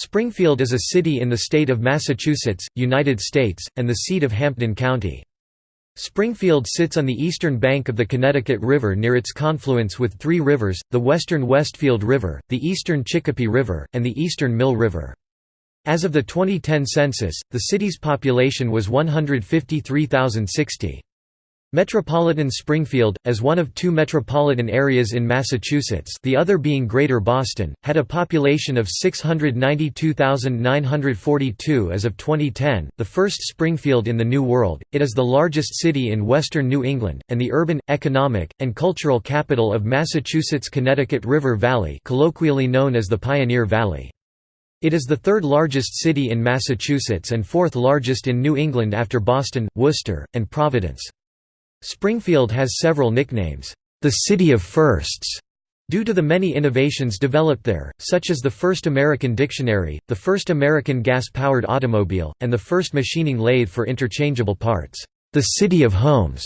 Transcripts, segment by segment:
Springfield is a city in the state of Massachusetts, United States, and the seat of Hampden County. Springfield sits on the eastern bank of the Connecticut River near its confluence with three rivers, the western Westfield River, the eastern Chicopee River, and the eastern Mill River. As of the 2010 census, the city's population was 153,060. Metropolitan Springfield, as one of two metropolitan areas in Massachusetts the other being Greater Boston, had a population of 692,942 as of 2010, the first Springfield in the New World. It is the largest city in western New England, and the urban, economic, and cultural capital of Massachusetts Connecticut River Valley colloquially known as the Pioneer Valley. It is the third largest city in Massachusetts and fourth largest in New England after Boston, Worcester, and Providence. Springfield has several nicknames, the City of Firsts, due to the many innovations developed there, such as the first American dictionary, the first American gas-powered automobile, and the first machining lathe for interchangeable parts, the City of Homes,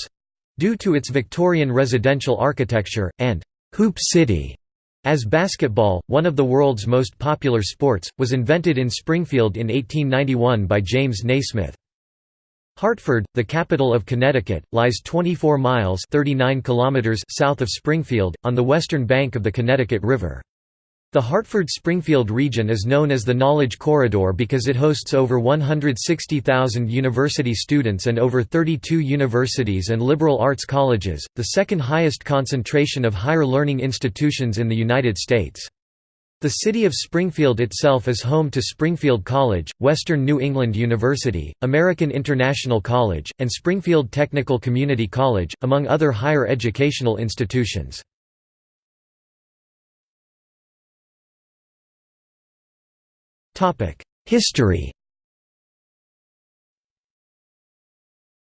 due to its Victorian residential architecture, and Hoop City, as basketball, one of the world's most popular sports, was invented in Springfield in 1891 by James Naismith. Hartford, the capital of Connecticut, lies 24 miles 39 kilometers south of Springfield, on the western bank of the Connecticut River. The Hartford-Springfield region is known as the Knowledge Corridor because it hosts over 160,000 university students and over 32 universities and liberal arts colleges, the second highest concentration of higher learning institutions in the United States. The city of Springfield itself is home to Springfield College, Western New England University, American International College, and Springfield Technical Community College, among other higher educational institutions. History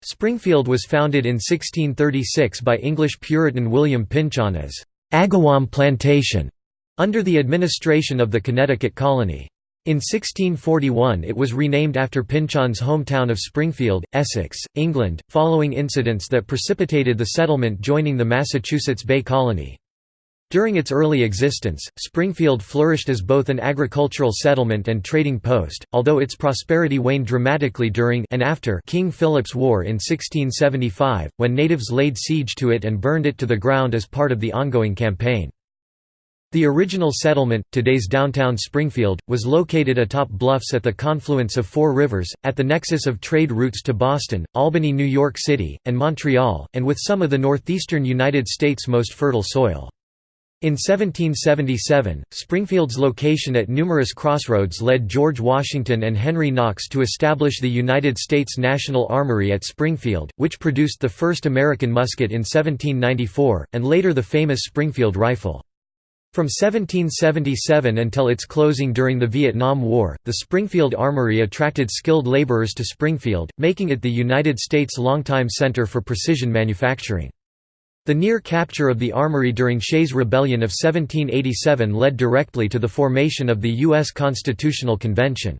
Springfield was founded in 1636 by English Puritan William Pynchon as Agawam Plantation under the administration of the Connecticut colony. In 1641 it was renamed after Pynchon's hometown of Springfield, Essex, England, following incidents that precipitated the settlement joining the Massachusetts Bay Colony. During its early existence, Springfield flourished as both an agricultural settlement and trading post, although its prosperity waned dramatically during and after King Philip's War in 1675, when natives laid siege to it and burned it to the ground as part of the ongoing campaign. The original settlement, today's downtown Springfield, was located atop bluffs at the confluence of four rivers, at the nexus of trade routes to Boston, Albany New York City, and Montreal, and with some of the northeastern United States' most fertile soil. In 1777, Springfield's location at numerous crossroads led George Washington and Henry Knox to establish the United States National Armory at Springfield, which produced the first American musket in 1794, and later the famous Springfield rifle. From 1777 until its closing during the Vietnam War, the Springfield Armory attracted skilled laborers to Springfield, making it the United States' longtime center for precision manufacturing. The near capture of the armory during Shays' Rebellion of 1787 led directly to the formation of the U.S. Constitutional Convention.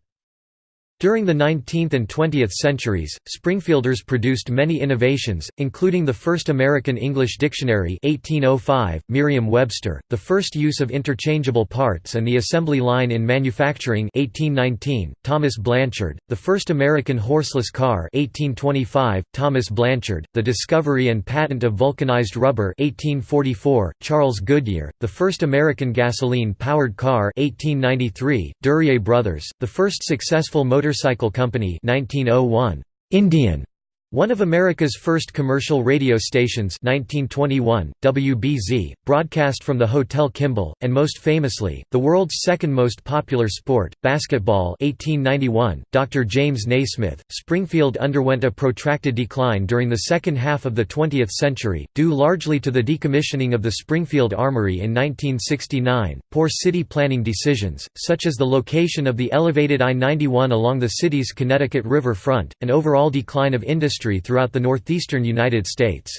During the 19th and 20th centuries, Springfielders produced many innovations, including the first American English Dictionary 1805, Merriam-Webster, the first use of interchangeable parts and the assembly line in manufacturing 1819, Thomas Blanchard, the first American horseless car 1825, Thomas Blanchard, the discovery and patent of vulcanized rubber 1844, Charles Goodyear, the first American gasoline-powered car 1893, Duryea Brothers, the first successful motor Motorcycle Company 1901. Indian one of America's first commercial radio stations 1921, WBZ, broadcast from the Hotel Kimball, and most famously, the world's second most popular sport, basketball 1891, Dr. James Naismith. Springfield underwent a protracted decline during the second half of the 20th century, due largely to the decommissioning of the Springfield Armory in 1969, poor city planning decisions, such as the location of the elevated I-91 along the city's Connecticut River front, and overall decline of industry industry throughout the northeastern United States.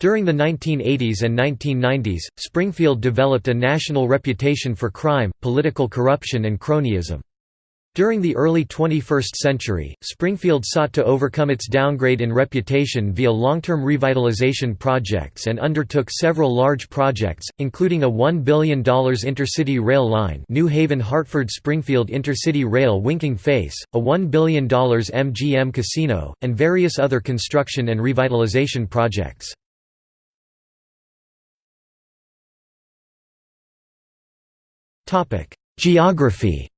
During the 1980s and 1990s, Springfield developed a national reputation for crime, political corruption and cronyism. During the early 21st century, Springfield sought to overcome its downgrade in reputation via long-term revitalization projects and undertook several large projects, including a $1 billion intercity rail line New Haven-Hartford-Springfield Intercity Rail Winking Face, a $1 billion MGM casino, and various other construction and revitalization projects. Geography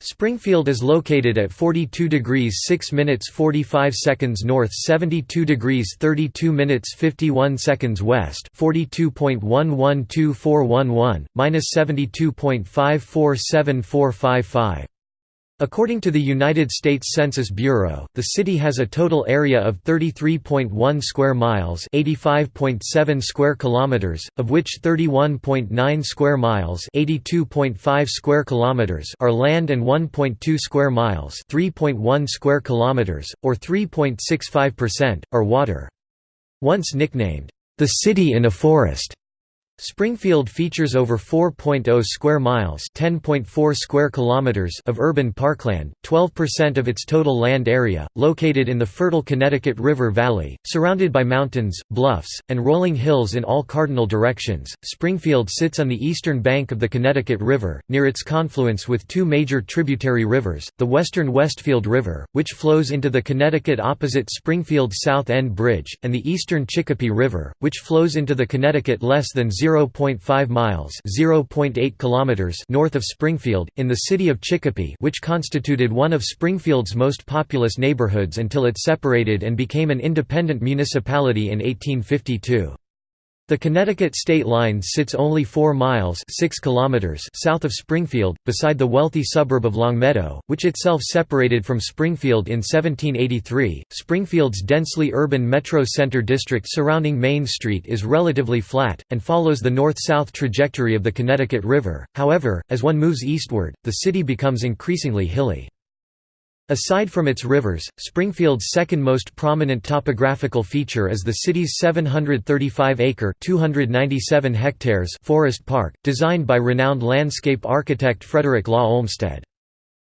Springfield is located at 42 degrees 6 minutes 45 seconds north 72 degrees 32 minutes 51 seconds west 42.112411, minus 72.547455. According to the United States Census Bureau, the city has a total area of 33.1 square miles, 85.7 square kilometers, of which 31.9 square miles, 82.5 square kilometers are land and 1.2 square miles, 3.1 square kilometers or 3.65% are water. Once nicknamed the city in a forest, Springfield features over 4.0 square miles (10.4 square kilometers) of urban parkland, 12% of its total land area, located in the fertile Connecticut River Valley, surrounded by mountains, bluffs, and rolling hills in all cardinal directions. Springfield sits on the eastern bank of the Connecticut River, near its confluence with two major tributary rivers, the western Westfield River, which flows into the Connecticut opposite Springfield's South End Bridge, and the eastern Chicopee River, which flows into the Connecticut less than 0 0.5 miles (0.8 kilometers) north of Springfield, in the city of Chicopee which constituted one of Springfield's most populous neighborhoods until it separated and became an independent municipality in 1852. The Connecticut state line sits only 4 miles 6 kilometers south of Springfield, beside the wealthy suburb of Longmeadow, which itself separated from Springfield in 1783. Springfield's densely urban metro center district surrounding Main Street is relatively flat, and follows the north-south trajectory of the Connecticut River, however, as one moves eastward, the city becomes increasingly hilly. Aside from its rivers, Springfield's second most prominent topographical feature is the city's 735-acre (297 hectares) forest park, designed by renowned landscape architect Frederick Law Olmsted.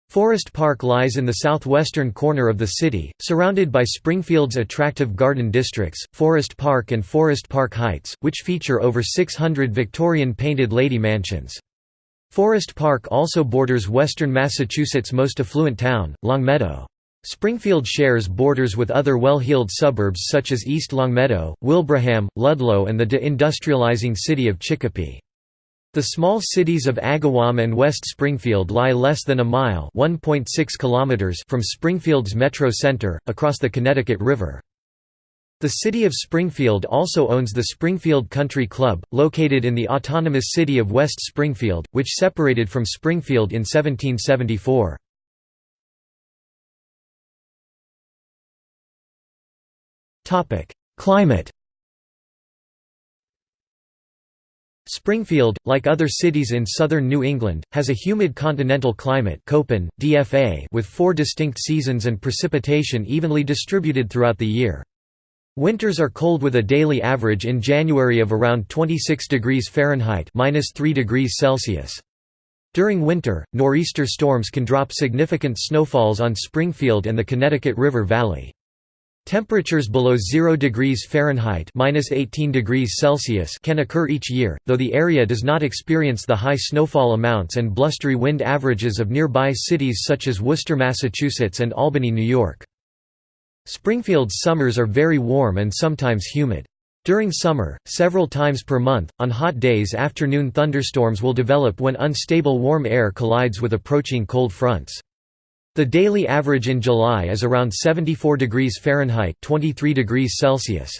Forest Park lies in the southwestern corner of the city, surrounded by Springfield's attractive garden districts, Forest Park and Forest Park Heights, which feature over 600 Victorian painted lady mansions. Forest Park also borders western Massachusetts' most affluent town, Longmeadow. Springfield shares borders with other well-heeled suburbs such as East Longmeadow, Wilbraham, Ludlow and the de-industrializing city of Chicopee. The small cities of Agawam and West Springfield lie less than a mile kilometers from Springfield's metro center, across the Connecticut River. The city of Springfield also owns the Springfield Country Club, located in the autonomous city of West Springfield, which separated from Springfield in 1774. Climate Springfield, like other cities in southern New England, has a humid continental climate with four distinct seasons and precipitation evenly distributed throughout the year. Winters are cold with a daily average in January of around 26 degrees Fahrenheit (-3 degrees Celsius). During winter, nor'easter storms can drop significant snowfalls on Springfield and the Connecticut River Valley. Temperatures below 0 degrees Fahrenheit (-18 degrees Celsius) can occur each year, though the area does not experience the high snowfall amounts and blustery wind averages of nearby cities such as Worcester, Massachusetts and Albany, New York. Springfield's summers are very warm and sometimes humid. During summer, several times per month, on hot days afternoon thunderstorms will develop when unstable warm air collides with approaching cold fronts. The daily average in July is around 74 degrees Fahrenheit 23 degrees Celsius.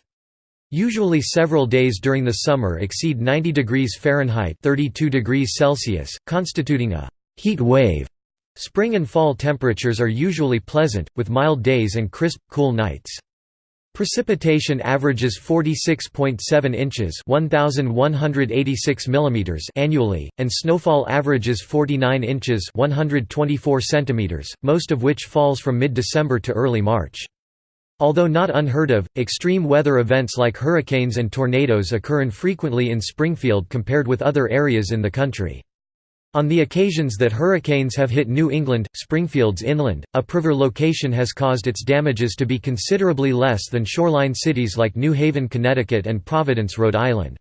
Usually several days during the summer exceed 90 degrees Fahrenheit 32 degrees Celsius, constituting a «heat wave» Spring and fall temperatures are usually pleasant, with mild days and crisp, cool nights. Precipitation averages 46.7 inches (1186 mm) annually, and snowfall averages 49 inches (124 cm), most of which falls from mid-December to early March. Although not unheard of, extreme weather events like hurricanes and tornadoes occur infrequently in Springfield compared with other areas in the country. On the occasions that hurricanes have hit New England, Springfield's inland, upriver location has caused its damages to be considerably less than shoreline cities like New Haven, Connecticut and Providence, Rhode Island.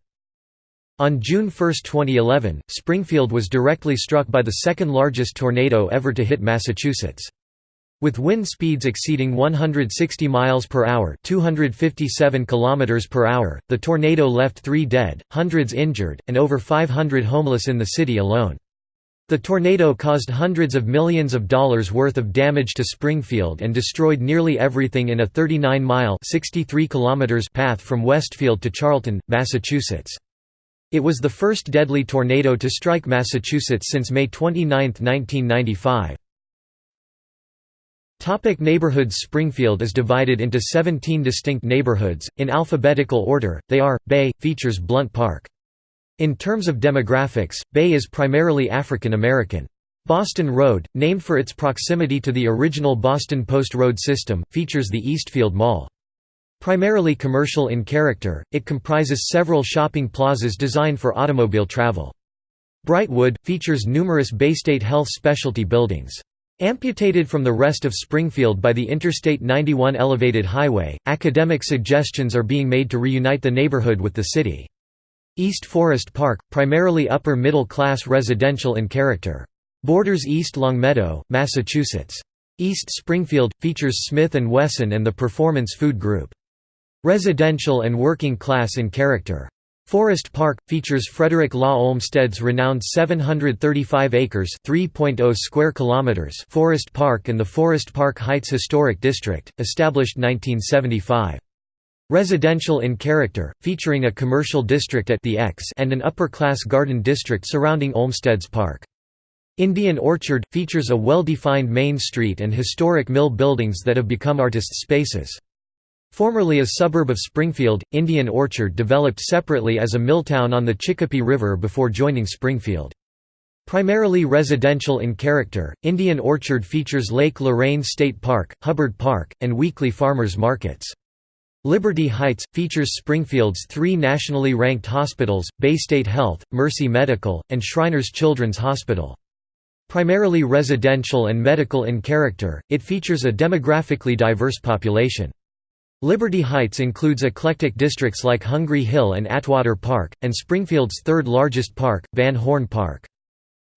On June 1, 2011, Springfield was directly struck by the second largest tornado ever to hit Massachusetts. With wind speeds exceeding 160 miles per hour, 257 kilometers per hour, the tornado left 3 dead, hundreds injured, and over 500 homeless in the city alone. The tornado caused hundreds of millions of dollars worth of damage to Springfield and destroyed nearly everything in a 39-mile path from Westfield to Charlton, Massachusetts. It was the first deadly tornado to strike Massachusetts since May 29, 1995. Topic neighborhoods Springfield is divided into 17 distinct neighborhoods, in alphabetical order, they are, Bay, features Blunt Park. In terms of demographics, Bay is primarily African American. Boston Road, named for its proximity to the original Boston Post Road system, features the Eastfield Mall. Primarily commercial in character, it comprises several shopping plazas designed for automobile travel. Brightwood, features numerous Baystate Health specialty buildings. Amputated from the rest of Springfield by the Interstate 91 elevated highway, academic suggestions are being made to reunite the neighborhood with the city. East Forest Park, primarily upper-middle class residential in character. Borders East Longmeadow, Massachusetts. East Springfield, features Smith & Wesson and the Performance Food Group. Residential and working class in character. Forest Park features Frederick Law Olmsted's renowned 735 acres (3.0 square kilometers) Forest Park and the Forest Park Heights Historic District, established 1975. Residential in character, featuring a commercial district at the X and an upper-class garden district surrounding Olmsted's Park. Indian Orchard, features a well-defined main street and historic mill buildings that have become artist spaces. Formerly a suburb of Springfield, Indian Orchard developed separately as a milltown on the Chicopee River before joining Springfield. Primarily residential in character, Indian Orchard features Lake Lorraine State Park, Hubbard Park, and weekly farmers markets. Liberty Heights, features Springfield's three nationally ranked hospitals, Baystate Health, Mercy Medical, and Shriners Children's Hospital. Primarily residential and medical in character, it features a demographically diverse population. Liberty Heights includes eclectic districts like Hungry Hill and Atwater Park, and Springfield's third largest park, Van Horn Park.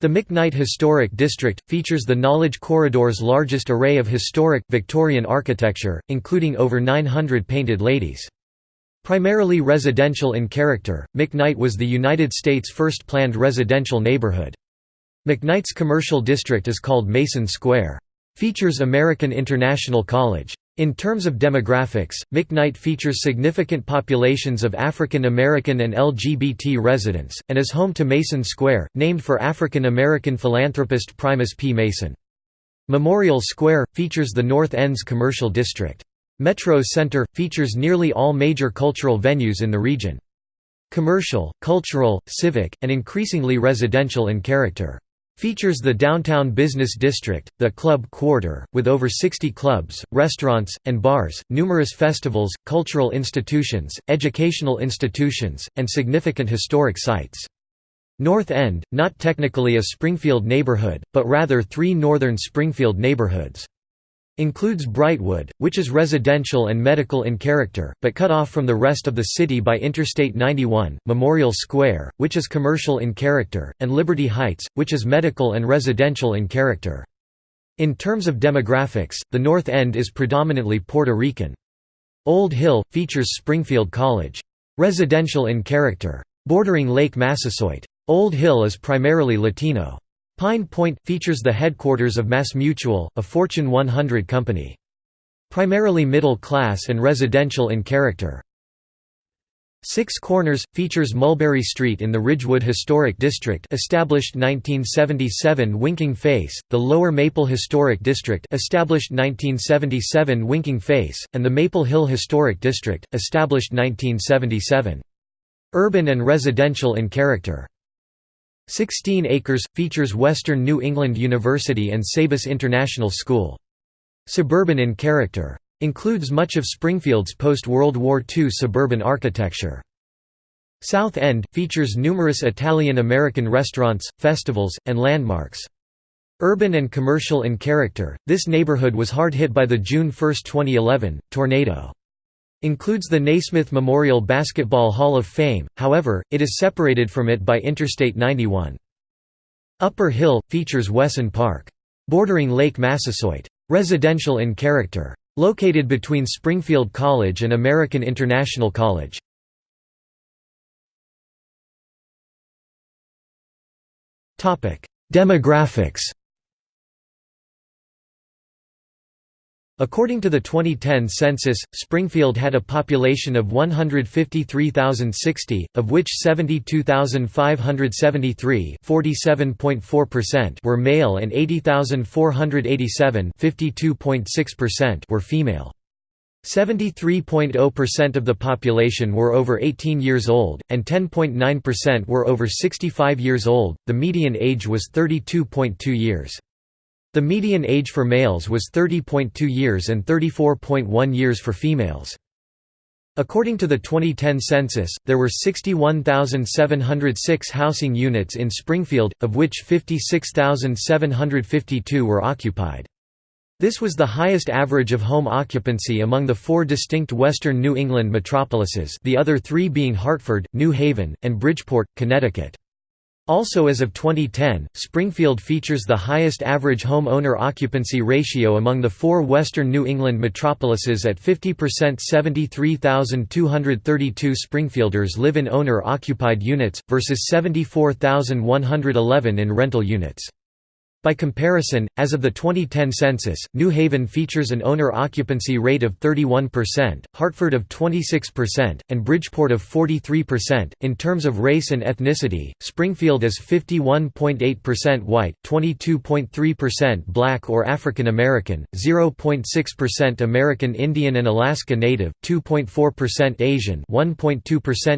The McKnight Historic District, features the Knowledge Corridor's largest array of historic, Victorian architecture, including over 900 painted ladies. Primarily residential in character, McKnight was the United States' first planned residential neighborhood. McKnight's commercial district is called Mason Square. Features American International College. In terms of demographics, McKnight features significant populations of African American and LGBT residents, and is home to Mason Square, named for African American philanthropist Primus P. Mason. Memorial Square, features the North End's commercial district. Metro Center, features nearly all major cultural venues in the region. Commercial, cultural, civic, and increasingly residential in character. Features the downtown business district, the Club Quarter, with over 60 clubs, restaurants, and bars, numerous festivals, cultural institutions, educational institutions, and significant historic sites. North End, not technically a Springfield neighborhood, but rather three northern Springfield neighborhoods. Includes Brightwood, which is residential and medical in character, but cut off from the rest of the city by Interstate 91, Memorial Square, which is commercial in character, and Liberty Heights, which is medical and residential in character. In terms of demographics, the North End is predominantly Puerto Rican. Old Hill, features Springfield College. Residential in character. Bordering Lake Massasoit. Old Hill is primarily Latino. Pine Point, features the headquarters of MassMutual, a Fortune 100 company. Primarily middle class and residential in character. Six Corners, features Mulberry Street in the Ridgewood Historic District established 1977 Winking Face, the Lower Maple Historic District established 1977 Winking Face, and the Maple Hill Historic District, established 1977. Urban and residential in character. 16 Acres, features Western New England University and Sabis International School. Suburban in character. Includes much of Springfield's post-World War II suburban architecture. South End, features numerous Italian-American restaurants, festivals, and landmarks. Urban and commercial in character, this neighborhood was hard hit by the June 1, 2011, tornado. Includes the Naismith Memorial Basketball Hall of Fame, however, it is separated from it by Interstate 91. Upper Hill, features Wesson Park. Bordering Lake Massasoit. Residential in character. Located between Springfield College and American International College. Demographics According to the 2010 census, Springfield had a population of 153,060, of which 72,573 were male and 80,487 were female. 73.0% of the population were over 18 years old, and 10.9% were over 65 years old. The median age was 32.2 years. The median age for males was 30.2 years and 34.1 years for females. According to the 2010 census, there were 61,706 housing units in Springfield, of which 56,752 were occupied. This was the highest average of home occupancy among the four distinct western New England metropolises the other three being Hartford, New Haven, and Bridgeport, Connecticut. Also as of 2010, Springfield features the highest average home owner occupancy ratio among the four western New England metropolises at 50% 73,232 Springfielders live in owner-occupied units, versus 74,111 in rental units. By comparison, as of the 2010 census, New Haven features an owner occupancy rate of 31%, Hartford of 26%, and Bridgeport of 43%. In terms of race and ethnicity, Springfield is 51.8% white, 22.3% black or African American, 0.6% American Indian and Alaska Native, 2.4% Asian, 1.2%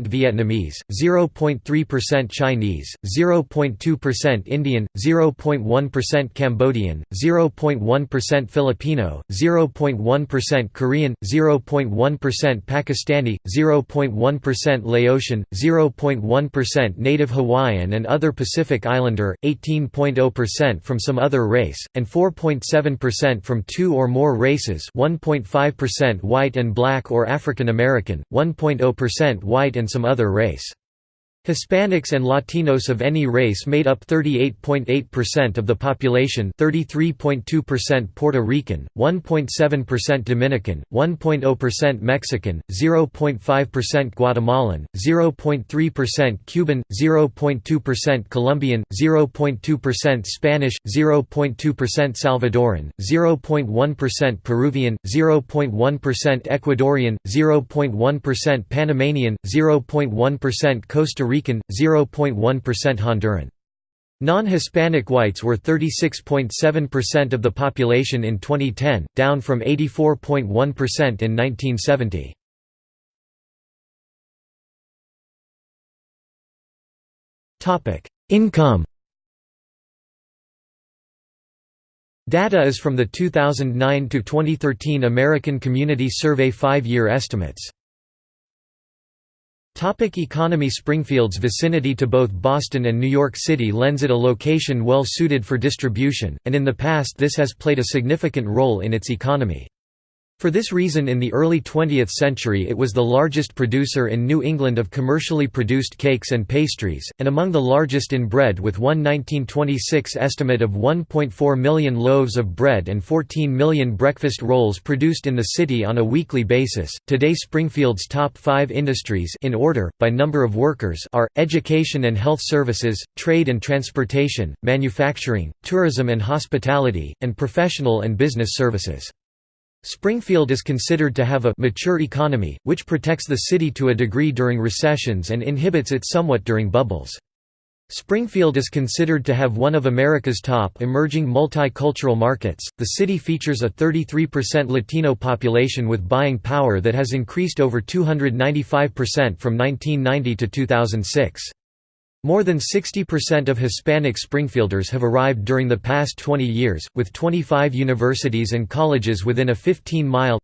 Vietnamese, 0.3% Chinese, 0.2% Indian, 0.1% 0.1% Cambodian, 0.1% Filipino, 0.1% Korean, 0.1% Pakistani, 0.1% Laotian, 0.1% Native Hawaiian and other Pacific Islander, 18.0% from some other race, and 4.7% from two or more races 1.5% white and black or African American, 1.0% white and some other race. Hispanics and Latinos of any race made up 38.8% of the population 33.2% Puerto Rican, 1.7% Dominican, 1.0% Mexican, 0.5% Guatemalan, 0.3% Cuban, 0.2% Colombian, 0.2% Spanish, 0.2% Salvadoran, 0.1% Peruvian, 0.1% Ecuadorian, 0.1% Panamanian, 0.1% Costa Rican Rican, 0.1% Honduran. Non-Hispanic whites were 36.7% of the population in 2010, down from 84.1% in 1970. Income Data is from the 2009 to 2013 American Community Survey five-year estimates. Topic economy Springfield's vicinity to both Boston and New York City lends it a location well suited for distribution, and in the past this has played a significant role in its economy. For this reason in the early 20th century it was the largest producer in New England of commercially produced cakes and pastries, and among the largest in bread with one 1926 estimate of 1.4 million loaves of bread and 14 million breakfast rolls produced in the city on a weekly basis. Today Springfield's top five industries in order, by number of workers are, education and health services, trade and transportation, manufacturing, tourism and hospitality, and professional and business services. Springfield is considered to have a mature economy, which protects the city to a degree during recessions and inhibits it somewhat during bubbles. Springfield is considered to have one of America's top emerging multicultural markets. The city features a 33% Latino population with buying power that has increased over 295% from 1990 to 2006. More than 60% of Hispanic Springfielders have arrived during the past 20 years, with 25 universities and colleges within a 15-mile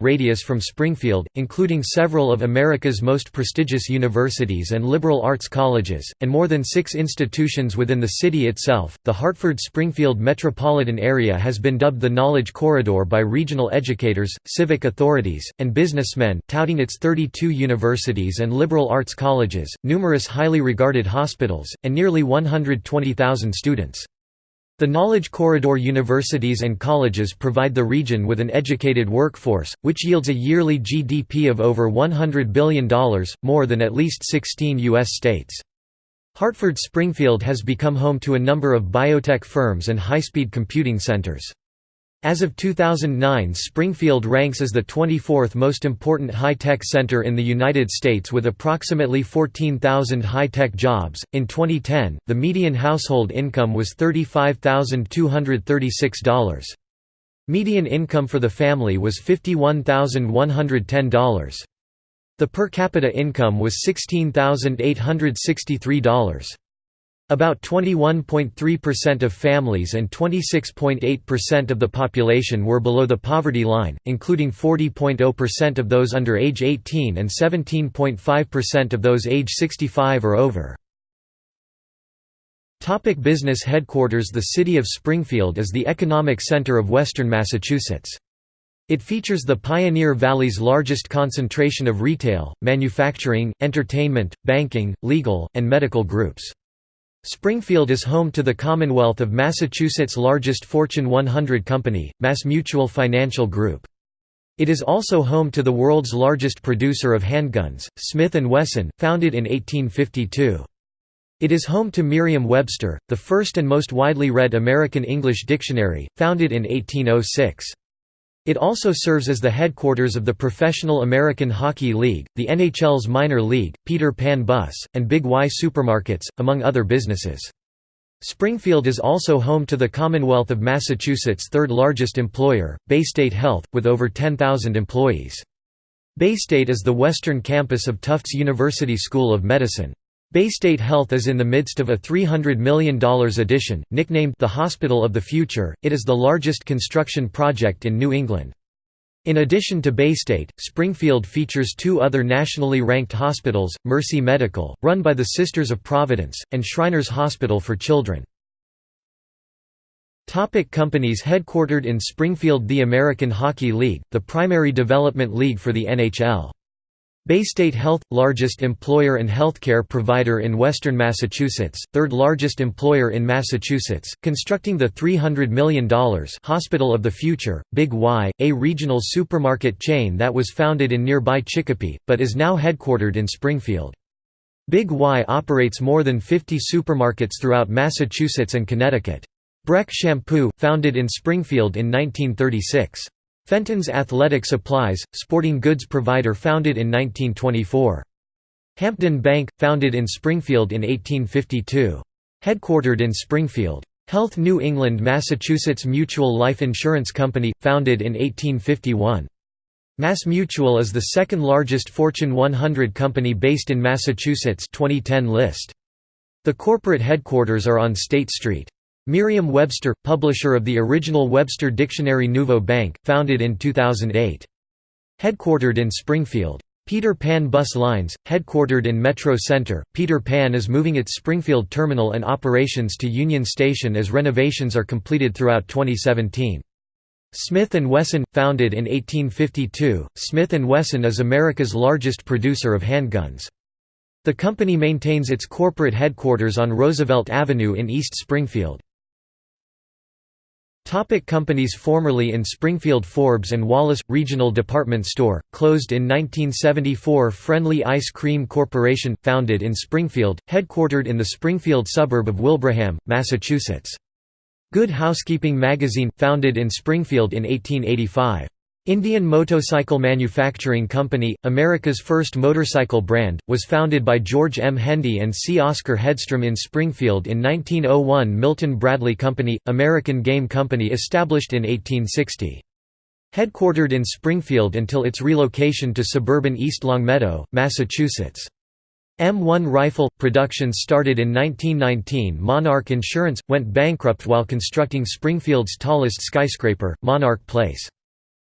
radius from Springfield, including several of America's most prestigious universities and liberal arts colleges, and more than six institutions within the city itself. The Hartford-Springfield metropolitan area has been dubbed the Knowledge Corridor by regional educators, civic authorities, and businessmen, touting its 32 universities and liberal arts colleges, numerous high highly regarded hospitals, and nearly 120,000 students. The Knowledge Corridor universities and colleges provide the region with an educated workforce, which yields a yearly GDP of over $100 billion, more than at least 16 U.S. states. Hartford-Springfield has become home to a number of biotech firms and high-speed computing centers. As of 2009 Springfield ranks as the 24th most important high-tech center in the United States with approximately 14,000 high-tech jobs. In 2010, the median household income was $35,236. Median income for the family was $51,110. The per capita income was $16,863. About 21.3% of families and 26.8% of the population were below the poverty line, including 40.0% of those under age 18 and 17.5% of those age 65 or over. Topic business headquarters The city of Springfield is the economic center of western Massachusetts. It features the Pioneer Valley's largest concentration of retail, manufacturing, entertainment, banking, legal, and medical groups. Springfield is home to the Commonwealth of Massachusetts' largest Fortune 100 company, MassMutual Financial Group. It is also home to the world's largest producer of handguns, Smith & Wesson, founded in 1852. It is home to Merriam-Webster, the first and most widely read American English dictionary, founded in 1806. It also serves as the headquarters of the Professional American Hockey League, the NHL's minor league, Peter Pan Bus, and Big Y Supermarkets, among other businesses. Springfield is also home to the Commonwealth of Massachusetts' third largest employer, Baystate Health, with over 10,000 employees. Baystate is the western campus of Tufts University School of Medicine. Baystate Health is in the midst of a $300 million addition, nicknamed the Hospital of the Future. It is the largest construction project in New England. In addition to Baystate, Springfield features two other nationally ranked hospitals, Mercy Medical, run by the Sisters of Providence, and Shriners Hospital for Children. Topic companies headquartered in Springfield The American Hockey League, the primary development league for the NHL. Baystate Health – largest employer and healthcare provider in western Massachusetts, third largest employer in Massachusetts, constructing the $300 million Hospital of the Future, Big Y, a regional supermarket chain that was founded in nearby Chicopee, but is now headquartered in Springfield. Big Y operates more than 50 supermarkets throughout Massachusetts and Connecticut. Breck Shampoo, founded in Springfield in 1936. Fenton's Athletic Supplies, sporting goods provider founded in 1924. Hampden Bank, founded in Springfield in 1852. Headquartered in Springfield. Health New England Massachusetts Mutual Life Insurance Company, founded in 1851. MassMutual is the second largest Fortune 100 company based in Massachusetts 2010 list. The corporate headquarters are on State Street. Merriam-Webster, publisher of the original Webster Dictionary Nouveau Bank, founded in 2008. Headquartered in Springfield. Peter Pan Bus Lines, headquartered in Metro Center, Peter Pan is moving its Springfield terminal and operations to Union Station as renovations are completed throughout 2017. Smith & Wesson, founded in 1852, Smith & Wesson is America's largest producer of handguns. The company maintains its corporate headquarters on Roosevelt Avenue in East Springfield. Topic companies Formerly in Springfield Forbes & Wallace – Regional Department Store, closed in 1974 Friendly Ice Cream Corporation, founded in Springfield, headquartered in the Springfield suburb of Wilbraham, Massachusetts. Good Housekeeping Magazine, founded in Springfield in 1885. Indian Motorcycle Manufacturing Company, America's first motorcycle brand, was founded by George M. Hendee and C. Oscar Hedstrom in Springfield in 1901 Milton Bradley Company, American Game Company established in 1860. Headquartered in Springfield until its relocation to suburban East Longmeadow, Massachusetts. M1 rifle production started in 1919. Monarch Insurance went bankrupt while constructing Springfield's tallest skyscraper, Monarch Place.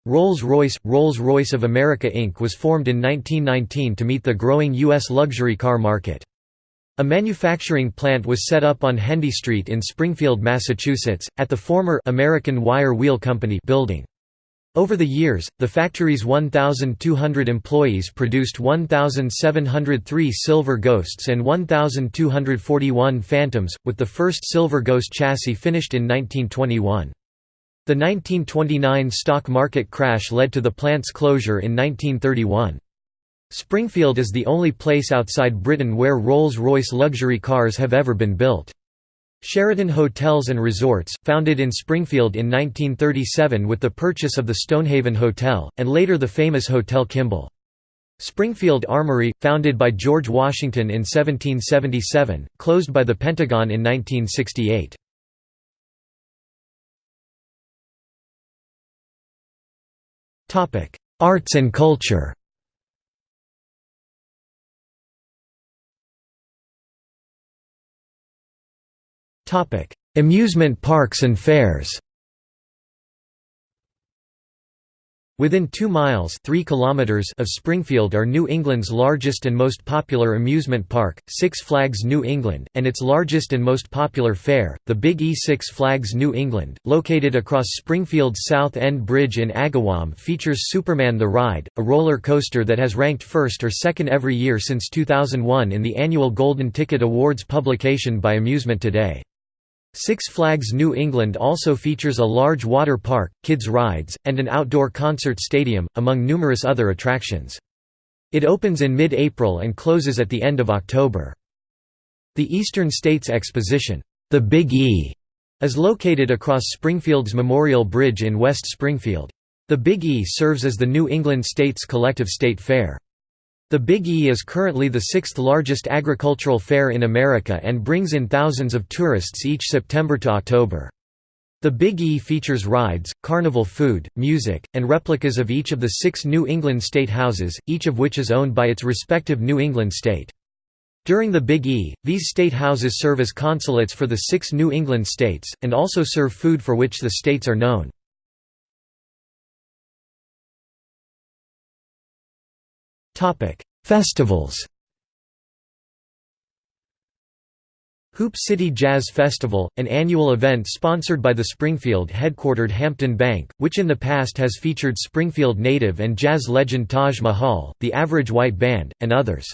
Rolls-Royce Rolls-Royce of America Inc. was formed in 1919 to meet the growing U.S. luxury car market. A manufacturing plant was set up on Hendee Street in Springfield, Massachusetts, at the former American Wire Wheel Company building. Over the years, the factory's 1,200 employees produced 1,703 Silver Ghosts and 1,241 Phantoms, with the first Silver Ghost chassis finished in 1921. The 1929 stock market crash led to the plant's closure in 1931. Springfield is the only place outside Britain where Rolls-Royce luxury cars have ever been built. Sheraton Hotels and Resorts, founded in Springfield in 1937 with the purchase of the Stonehaven Hotel, and later the famous Hotel Kimball. Springfield Armory, founded by George Washington in 1777, closed by the Pentagon in 1968. Arts and culture. Amusement parks and fairs. Within 2 miles 3 kilometers of Springfield are New England's largest and most popular amusement park, Six Flags New England, and its largest and most popular fair, the Big E Six Flags New England, located across Springfield's South End Bridge in Agawam features Superman the Ride, a roller coaster that has ranked first or second every year since 2001 in the annual Golden Ticket Awards publication by Amusement Today. Six Flags New England also features a large water park, kids rides, and an outdoor concert stadium, among numerous other attractions. It opens in mid-April and closes at the end of October. The Eastern States Exposition, the Big E, is located across Springfield's Memorial Bridge in West Springfield. The Big E serves as the New England States Collective State Fair. The Big E is currently the sixth largest agricultural fair in America and brings in thousands of tourists each September to October. The Big E features rides, carnival food, music, and replicas of each of the six New England state houses, each of which is owned by its respective New England state. During the Big E, these state houses serve as consulates for the six New England states, and also serve food for which the states are known. Festivals Hoop City Jazz Festival, an annual event sponsored by the Springfield-headquartered Hampden Bank, which in the past has featured Springfield native and jazz legend Taj Mahal, the Average White Band, and others.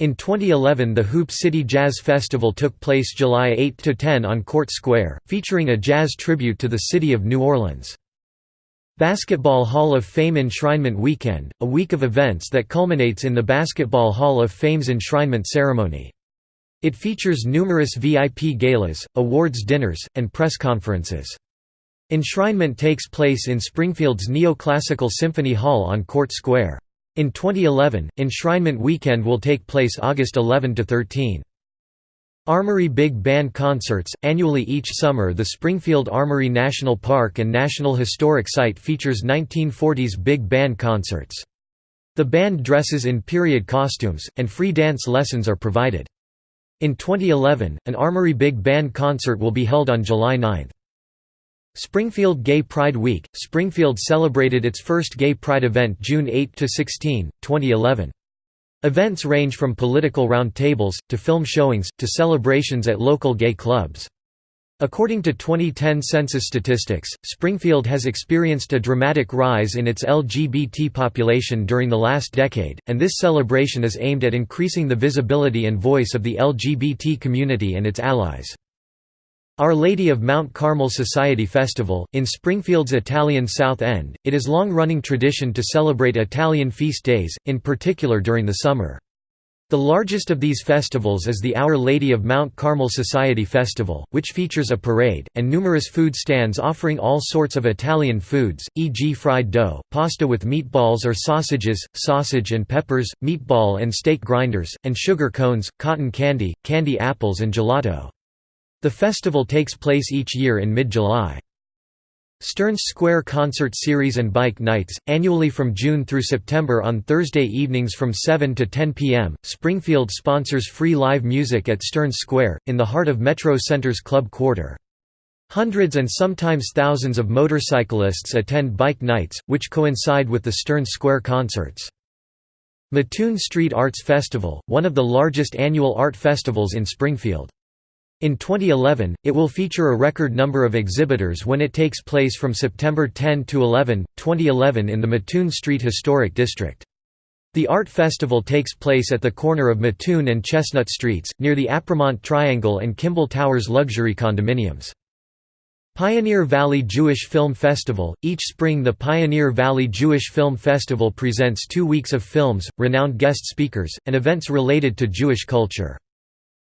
In 2011 the Hoop City Jazz Festival took place July 8–10 on Court Square, featuring a jazz tribute to the city of New Orleans. Basketball Hall of Fame Enshrinement Weekend, a week of events that culminates in the Basketball Hall of Fame's enshrinement ceremony. It features numerous VIP galas, awards dinners, and press conferences. Enshrinement takes place in Springfield's Neoclassical Symphony Hall on Court Square. In 2011, Enshrinement Weekend will take place August 11–13. Armory Big Band Concerts – Annually each summer the Springfield Armory National Park and National Historic Site features 1940s big band concerts. The band dresses in period costumes, and free dance lessons are provided. In 2011, an Armory Big Band concert will be held on July 9. Springfield Gay Pride Week – Springfield celebrated its first Gay Pride event June 8–16, 2011. Events range from political roundtables, to film showings, to celebrations at local gay clubs. According to 2010 census statistics, Springfield has experienced a dramatic rise in its LGBT population during the last decade, and this celebration is aimed at increasing the visibility and voice of the LGBT community and its allies. Our Lady of Mount Carmel Society Festival, in Springfield's Italian South End, it is long-running tradition to celebrate Italian feast days, in particular during the summer. The largest of these festivals is the Our Lady of Mount Carmel Society Festival, which features a parade, and numerous food stands offering all sorts of Italian foods, e.g. fried dough, pasta with meatballs or sausages, sausage and peppers, meatball and steak grinders, and sugar cones, cotton candy, candy apples and gelato. The festival takes place each year in mid-July. Stearns Square Concert Series and Bike Nights, annually from June through September on Thursday evenings from 7 to 10 p.m. Springfield sponsors free live music at Stearns Square, in the heart of Metro Center's Club Quarter. Hundreds and sometimes thousands of motorcyclists attend bike nights, which coincide with the Stearns Square concerts. Mattoon Street Arts Festival, one of the largest annual art festivals in Springfield. In 2011, it will feature a record number of exhibitors when it takes place from September 10 to 11, 2011 in the Mattoon Street Historic District. The art festival takes place at the corner of Mattoon and Chestnut Streets, near the Apremont Triangle and Kimball Towers luxury condominiums. Pioneer Valley Jewish Film Festival – Each spring the Pioneer Valley Jewish Film Festival presents two weeks of films, renowned guest speakers, and events related to Jewish culture.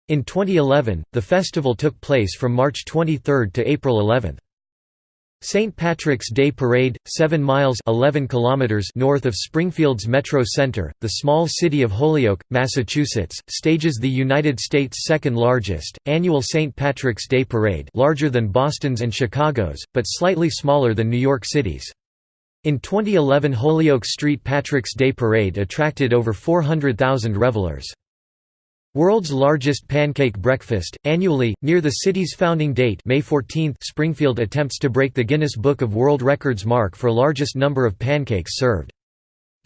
In 2011, the festival took place from March 23 to April 11. St. Patrick's Day Parade, 7 miles 11 kilometers north of Springfield's Metro Center, the small city of Holyoke, Massachusetts, stages the United States' second-largest, annual St. Patrick's Day Parade larger than Boston's and Chicago's, but slightly smaller than New York City's. In 2011 Holyoke Street Patrick's Day Parade attracted over 400,000 revelers. World's largest pancake breakfast, annually, near the city's founding date May 14 Springfield attempts to break the Guinness Book of World Records mark for largest number of pancakes served.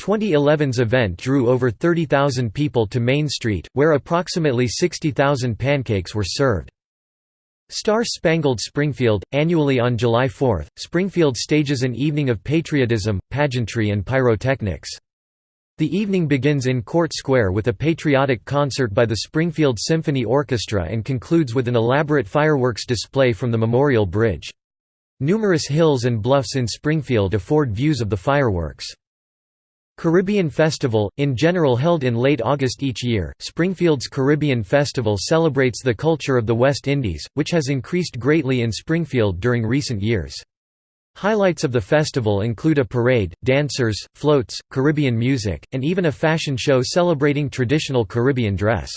2011's event drew over 30,000 people to Main Street, where approximately 60,000 pancakes were served. Star Spangled Springfield, annually on July 4, Springfield stages an evening of patriotism, pageantry and pyrotechnics. The evening begins in Court Square with a patriotic concert by the Springfield Symphony Orchestra and concludes with an elaborate fireworks display from the Memorial Bridge. Numerous hills and bluffs in Springfield afford views of the fireworks. Caribbean Festival, in general held in late August each year, Springfield's Caribbean Festival celebrates the culture of the West Indies, which has increased greatly in Springfield during recent years. Highlights of the festival include a parade, dancers, floats, Caribbean music, and even a fashion show celebrating traditional Caribbean dress.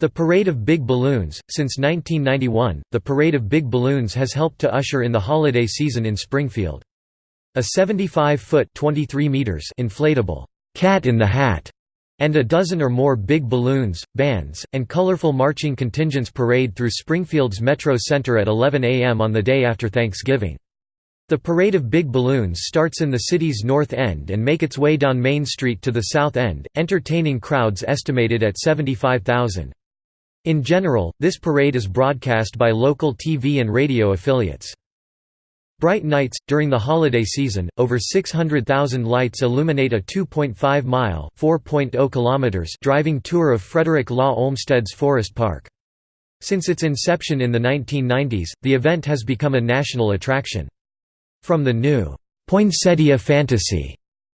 The Parade of Big Balloons Since 1991, the Parade of Big Balloons has helped to usher in the holiday season in Springfield. A 75-foot inflatable «Cat in the Hat» and a dozen or more big balloons, bands, and colorful marching contingents parade through Springfield's Metro Center at 11 a.m. on the day after Thanksgiving. The parade of big balloons starts in the city's north end and make its way down Main Street to the south end, entertaining crowds estimated at 75,000. In general, this parade is broadcast by local TV and radio affiliates. Bright nights during the holiday season, over 600,000 lights illuminate a 2.5-mile (4.0 kilometers) driving tour of Frederick Law Olmsted's Forest Park. Since its inception in the 1990s, the event has become a national attraction. From the new Poinsettia Fantasy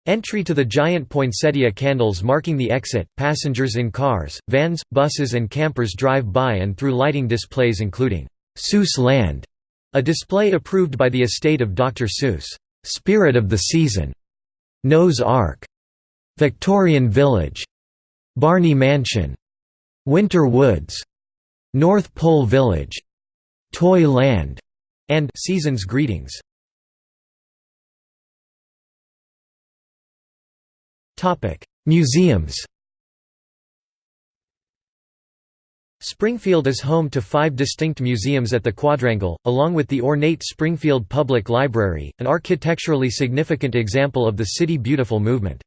entry to the giant poinsettia candles marking the exit, passengers in cars, vans, buses and campers drive by and through lighting displays including Seuss Land, a display approved by the estate of Dr. Seuss, Spirit of the Season, Noah's Ark, Victorian Village, Barney Mansion, Winter Woods, North Pole Village, Toy Land, and Season's Greetings. Museums Springfield is home to five distinct museums at the Quadrangle, along with the ornate Springfield Public Library, an architecturally significant example of the City Beautiful movement.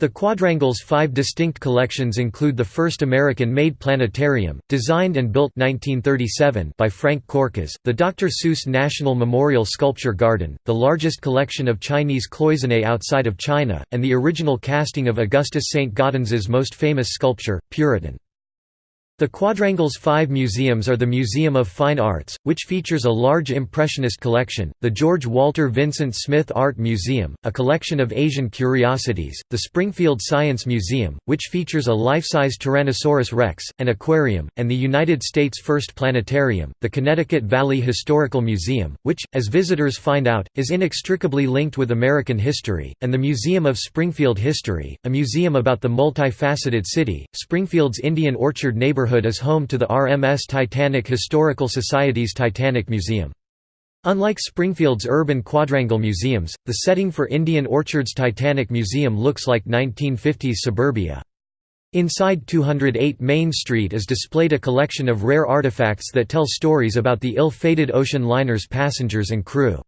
The Quadrangle's five distinct collections include the first American-made planetarium, designed and built 1937 by Frank Korkosz, the Dr. Seuss National Memorial Sculpture Garden, the largest collection of Chinese cloisonne outside of China, and the original casting of Augustus St. Gaudens's most famous sculpture, Puritan. The Quadrangle's five museums are the Museum of Fine Arts, which features a large Impressionist collection, the George Walter Vincent Smith Art Museum, a collection of Asian curiosities, the Springfield Science Museum, which features a life-size Tyrannosaurus rex, an aquarium, and the United States' first planetarium, the Connecticut Valley Historical Museum, which, as visitors find out, is inextricably linked with American history, and the Museum of Springfield History, a museum about the multifaceted city. Springfield's Indian Orchard neighborhood neighborhood is home to the RMS Titanic Historical Society's Titanic Museum. Unlike Springfield's urban quadrangle museums, the setting for Indian Orchard's Titanic Museum looks like 1950s suburbia. Inside 208 Main Street is displayed a collection of rare artifacts that tell stories about the ill-fated ocean liner's passengers and crew.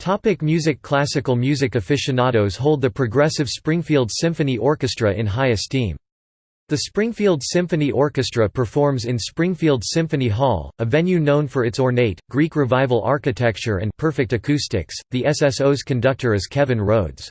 Topic music Classical music aficionados hold the Progressive Springfield Symphony Orchestra in high esteem. The Springfield Symphony Orchestra performs in Springfield Symphony Hall, a venue known for its ornate, Greek Revival architecture and perfect acoustics. The SSO's conductor is Kevin Rhodes.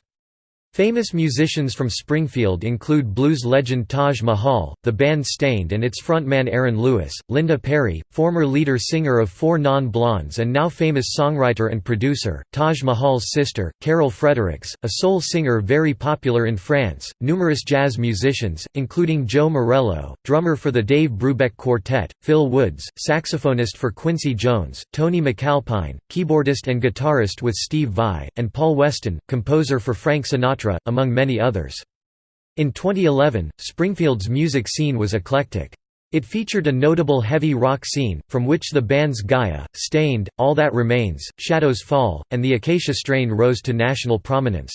Famous musicians from Springfield include blues legend Taj Mahal, the band Staind and its frontman Aaron Lewis, Linda Perry, former leader-singer of Four Non-Blondes and now famous songwriter and producer, Taj Mahal's sister, Carol Fredericks, a soul singer very popular in France, numerous jazz musicians, including Joe Morello, drummer for the Dave Brubeck Quartet, Phil Woods, saxophonist for Quincy Jones, Tony MacAlpine, keyboardist and guitarist with Steve Vai, and Paul Weston, composer for Frank Sinatra Sinatra, among many others. In 2011, Springfield's music scene was eclectic. It featured a notable heavy rock scene, from which the bands Gaia, Staind, All That Remains, Shadows Fall, and the Acacia Strain rose to national prominence.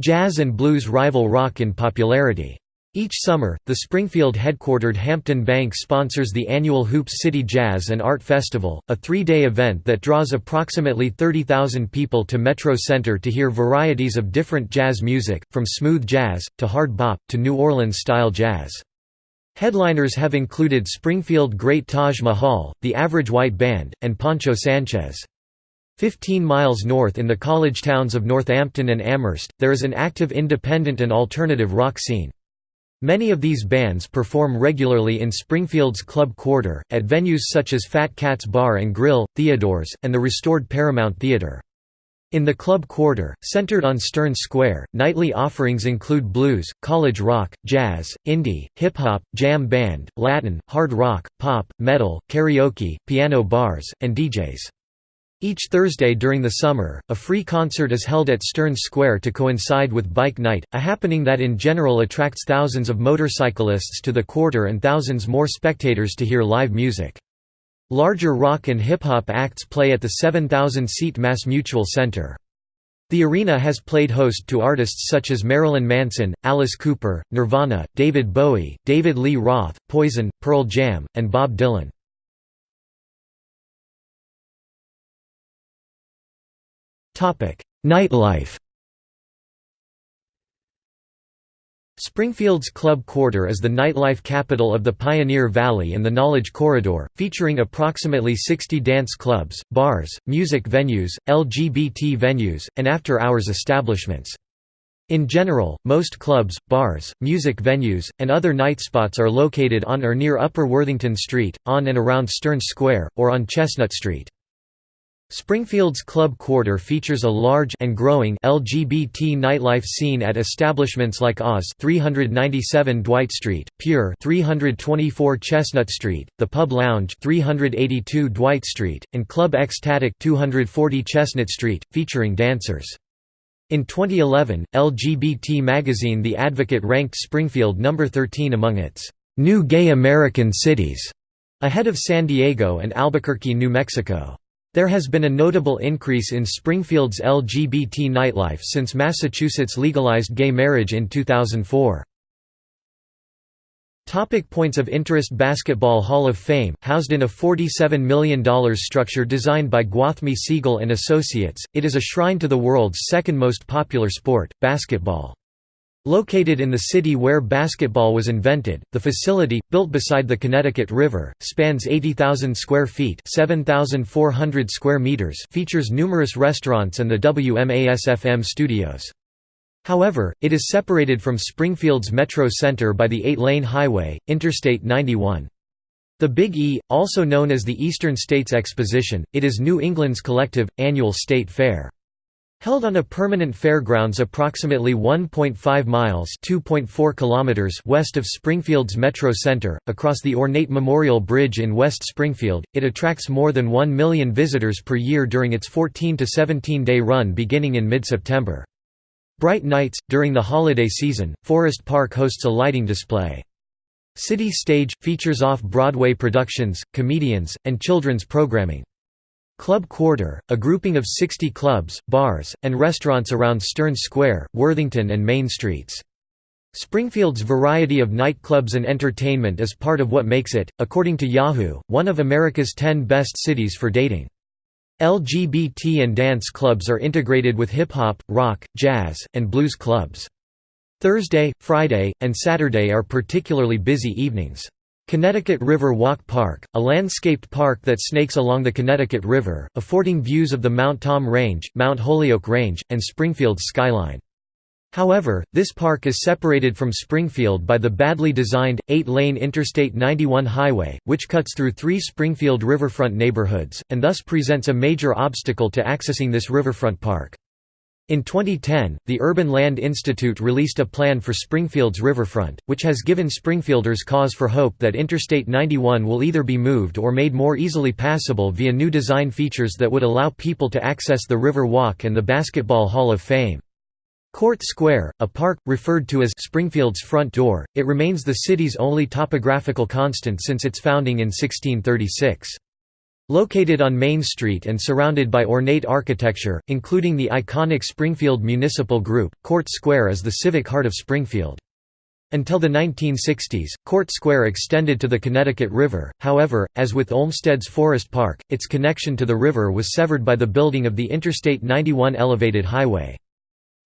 Jazz and blues rival rock in popularity. Each summer, the Springfield-headquartered Hampden Bank sponsors the annual Hoops City Jazz and Art Festival, a three-day event that draws approximately 30,000 people to Metro Center to hear varieties of different jazz music, from smooth jazz, to hard bop, to New Orleans-style jazz. Headliners have included Springfield great Taj Mahal, the Average White Band, and Poncho Sanchez. Fifteen miles north in the college towns of Northampton and Amherst, there is an active independent and alternative rock scene. Many of these bands perform regularly in Springfield's Club Quarter, at venues such as Fat Cat's Bar and Grill, Theodore's, and the restored Paramount Theater. In the Club Quarter, centered on Stearns Square, nightly offerings include blues, college rock, jazz, indie, hip-hop, jam band, Latin, hard rock, pop, metal, karaoke, piano bars, and DJs. Each Thursday during the summer, a free concert is held at Stearns Square to coincide with Bike Night, a happening that in general attracts thousands of motorcyclists to the quarter and thousands more spectators to hear live music. Larger rock and hip-hop acts play at the 7,000-seat MassMutual Center. The arena has played host to artists such as Marilyn Manson, Alice Cooper, Nirvana, David Bowie, David Lee Roth, Poison, Pearl Jam, and Bob Dylan. Nightlife Springfield's Club Quarter is the nightlife capital of the Pioneer Valley and the Knowledge Corridor, featuring approximately 60 dance clubs, bars, music venues, LGBT venues, and after-hours establishments. In general, most clubs, bars, music venues, and other night spots are located on or near Upper Worthington Street, on and around Stearns Square, or on Chestnut Street. Springfield's Club Quarter features a large and growing LGBT nightlife scene at establishments like Oz 397 Dwight Street, Pure 324 Chestnut Street, The Pub Lounge 382 Dwight Street, and Club Ecstatic 240 Chestnut Street, featuring dancers. In 2011, LGBT magazine The Advocate ranked Springfield number 13 among its new gay American cities, ahead of San Diego and Albuquerque, New Mexico. There has been a notable increase in Springfield's LGBT nightlife since Massachusetts legalized gay marriage in 2004. Topic points of interest Basketball Hall of Fame, housed in a $47 million structure designed by Gwathmey Siegel and Associates, it is a shrine to the world's second most popular sport, basketball. Located in the city where basketball was invented, the facility, built beside the Connecticut River, spans 80,000 square feet 7,400 square meters features numerous restaurants and the WMAS-FM studios. However, it is separated from Springfield's Metro Center by the eight-lane highway, Interstate 91. The Big E, also known as the Eastern States Exposition, it is New England's collective, annual state fair. Held on a permanent fairgrounds approximately 1.5 miles kilometers west of Springfield's Metro Center, across the ornate Memorial Bridge in West Springfield, it attracts more than 1 million visitors per year during its 14 to 17-day run beginning in mid-September. Bright nights, during the holiday season, Forest Park hosts a lighting display. City Stage, features off-Broadway productions, comedians, and children's programming. Club Quarter, a grouping of 60 clubs, bars, and restaurants around Stearns Square, Worthington and Main Streets. Springfield's variety of nightclubs and entertainment is part of what makes it, according to Yahoo, one of America's 10 best cities for dating. LGBT and dance clubs are integrated with hip-hop, rock, jazz, and blues clubs. Thursday, Friday, and Saturday are particularly busy evenings. Connecticut River Walk Park, a landscaped park that snakes along the Connecticut River, affording views of the Mount Tom Range, Mount Holyoke Range, and Springfield's skyline. However, this park is separated from Springfield by the badly designed, eight-lane Interstate 91 highway, which cuts through three Springfield riverfront neighborhoods, and thus presents a major obstacle to accessing this riverfront park. In 2010, the Urban Land Institute released a plan for Springfield's riverfront, which has given Springfielders cause for hope that Interstate 91 will either be moved or made more easily passable via new design features that would allow people to access the River Walk and the Basketball Hall of Fame. Court Square, a park, referred to as Springfield's front door, it remains the city's only topographical constant since its founding in 1636. Located on Main Street and surrounded by ornate architecture, including the iconic Springfield Municipal Group, Court Square is the civic heart of Springfield. Until the 1960s, Court Square extended to the Connecticut River, however, as with Olmsted's Forest Park, its connection to the river was severed by the building of the Interstate 91 elevated highway.